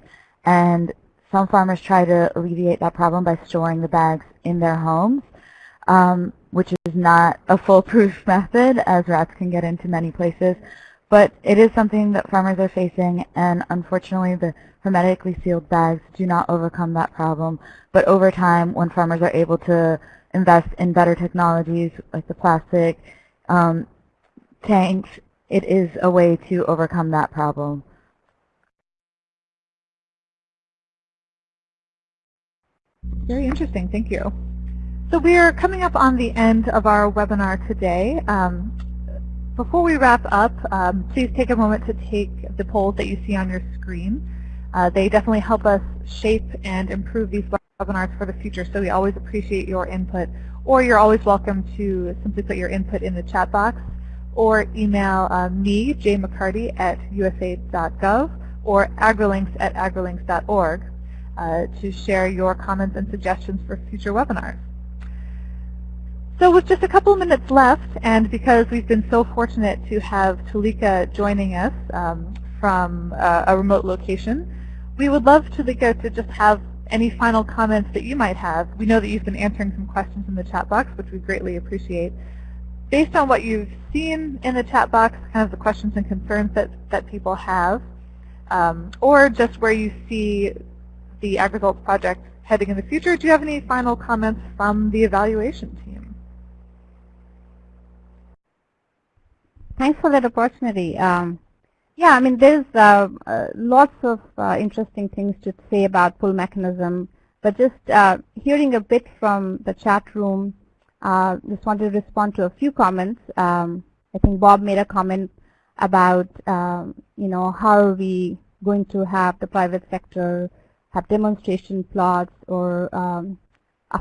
And some farmers try to alleviate that problem by storing the bags in their homes, um, which is not a foolproof method, as rats can get into many places. But it is something that farmers are facing, and unfortunately the hermetically sealed bags do not overcome that problem. But over time, when farmers are able to invest in better technologies like the plastic um, tanks, it is a way to overcome that problem. Very interesting. Thank you. So we are coming up on the end of our webinar today. Um, before we wrap up, um, please take a moment to take the polls that you see on your screen. Uh, they definitely help us shape and improve these webinars for the future, so we always appreciate your input. Or you're always welcome to simply put your input in the chat box or email uh, me, Jay McCarty, at usaid.gov or agrilinks at agrilinks.org uh, to share your comments and suggestions for future webinars. So with just a couple of minutes left, and because we've been so fortunate to have Tulika joining us um, from uh, a remote location, we would love, Tulika, to just have any final comments that you might have. We know that you've been answering some questions in the chat box, which we greatly appreciate. Based on what you've seen in the chat box, kind of the questions and concerns that, that people have, um, or just where you see the AgResults project heading in the future, do you have any final comments from the evaluation team? Thanks for that opportunity. Um, yeah, I mean, there's uh, uh, lots of uh, interesting things to say about pull mechanism, but just uh, hearing a bit from the chat room, uh, just wanted to respond to a few comments. Um, I think Bob made a comment about, um, you know, how are we going to have the private sector have demonstration plots or um,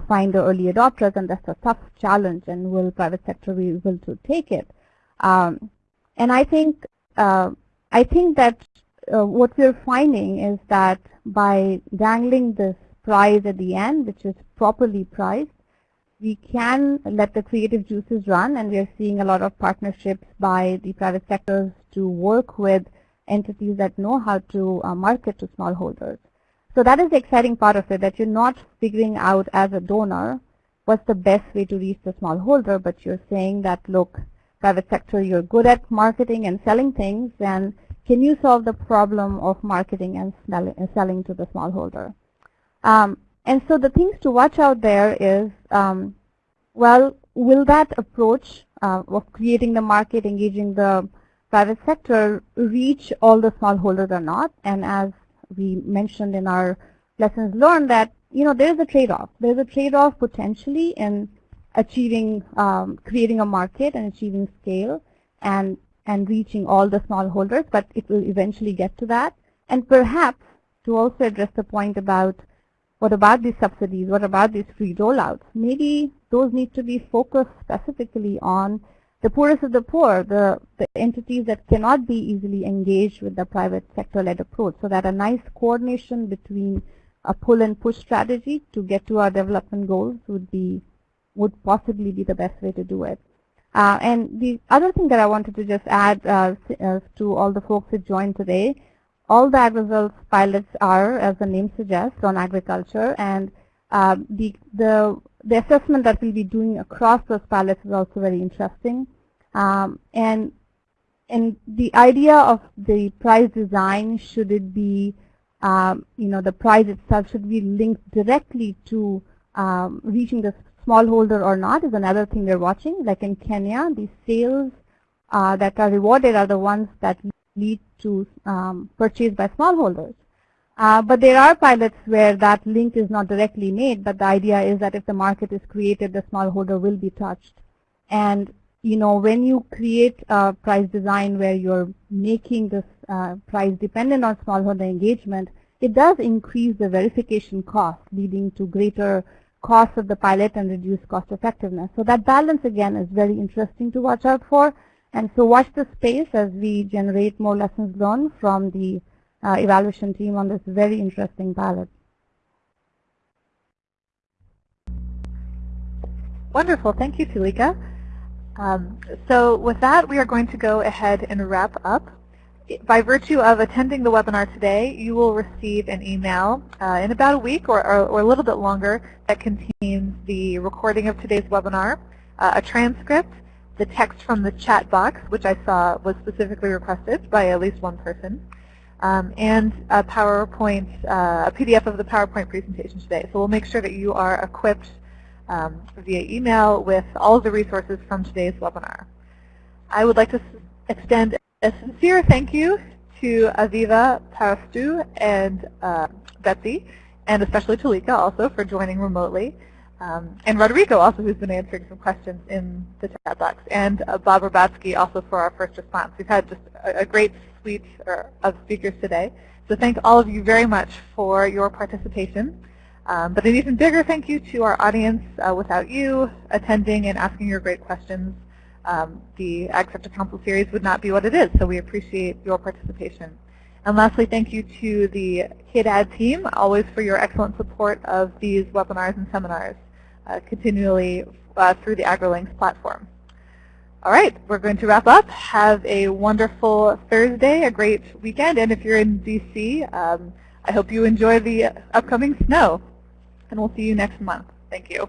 find the early adopters, and that's a tough challenge, and will private sector be able to take it? Um, and I think uh, I think that uh, what we're finding is that by dangling this prize at the end, which is properly priced, we can let the creative juices run, and we are seeing a lot of partnerships by the private sectors to work with entities that know how to uh, market to smallholders. So that is the exciting part of it, that you're not figuring out as a donor what's the best way to reach the smallholder, but you're saying that, look, private sector, you're good at marketing and selling things, and can you solve the problem of marketing and selling to the smallholder? Um, and so the things to watch out there is, um, well, will that approach uh, of creating the market, engaging the private sector, reach all the smallholders or not? And as we mentioned in our lessons learned that, you know, there's a trade-off. There's a trade-off potentially in achieving, um, creating a market and achieving scale and, and reaching all the smallholders, but it will eventually get to that. And perhaps to also address the point about what about these subsidies, what about these free rollouts, maybe those need to be focused specifically on the poorest of the poor, the, the entities that cannot be easily engaged with the private sector-led approach, so that a nice coordination between a pull and push strategy to get to our development goals would be would possibly be the best way to do it. Uh, and the other thing that I wanted to just add uh, uh, to all the folks who joined today, all the AgResults pilots are, as the name suggests, on agriculture, and uh, the, the, the assessment that we'll be doing across those pilots is also very interesting. Um, and, and the idea of the prize design, should it be, um, you know, the prize itself should be linked directly to um, reaching the smallholder or not is another thing we're watching. Like in Kenya, the sales uh, that are rewarded are the ones that lead to um, purchase by smallholders. Uh, but there are pilots where that link is not directly made, but the idea is that if the market is created, the smallholder will be touched. And you know, when you create a price design where you're making this uh, price dependent on smallholder engagement, it does increase the verification cost, leading to greater cost of the pilot and reduce cost effectiveness. So that balance again is very interesting to watch out for. And so watch the space as we generate more lessons learned from the uh, evaluation team on this very interesting pilot. Wonderful. Thank you, Tulika. Um, so with that, we are going to go ahead and wrap up. By virtue of attending the webinar today, you will receive an email uh, in about a week or, or, or, a little bit longer that contains the recording of today's webinar, uh, a transcript, the text from the chat box, which I saw was specifically requested by at least one person, um, and a PowerPoint, uh, a PDF of the PowerPoint presentation today. So we'll make sure that you are equipped um, via email with all of the resources from today's webinar. I would like to extend a sincere thank you to Aviva Parastu and uh, Betsy, and especially Tulika also for joining remotely. Um, and Rodrigo also, who's been answering some questions in the chat box, and uh, Bob Rabatsky also for our first response. We've had just a, a great suite of speakers today. So thank all of you very much for your participation. Um, but an even bigger thank you to our audience. Uh, without you attending and asking your great questions, um, the Ag Council series would not be what it is. So we appreciate your participation. And lastly, thank you to the KDAD team, always for your excellent support of these webinars and seminars uh, continually uh, through the AgriLinks platform. All right, we're going to wrap up. Have a wonderful Thursday, a great weekend, and if you're in DC, um, I hope you enjoy the upcoming snow. And we'll see you next month. Thank you.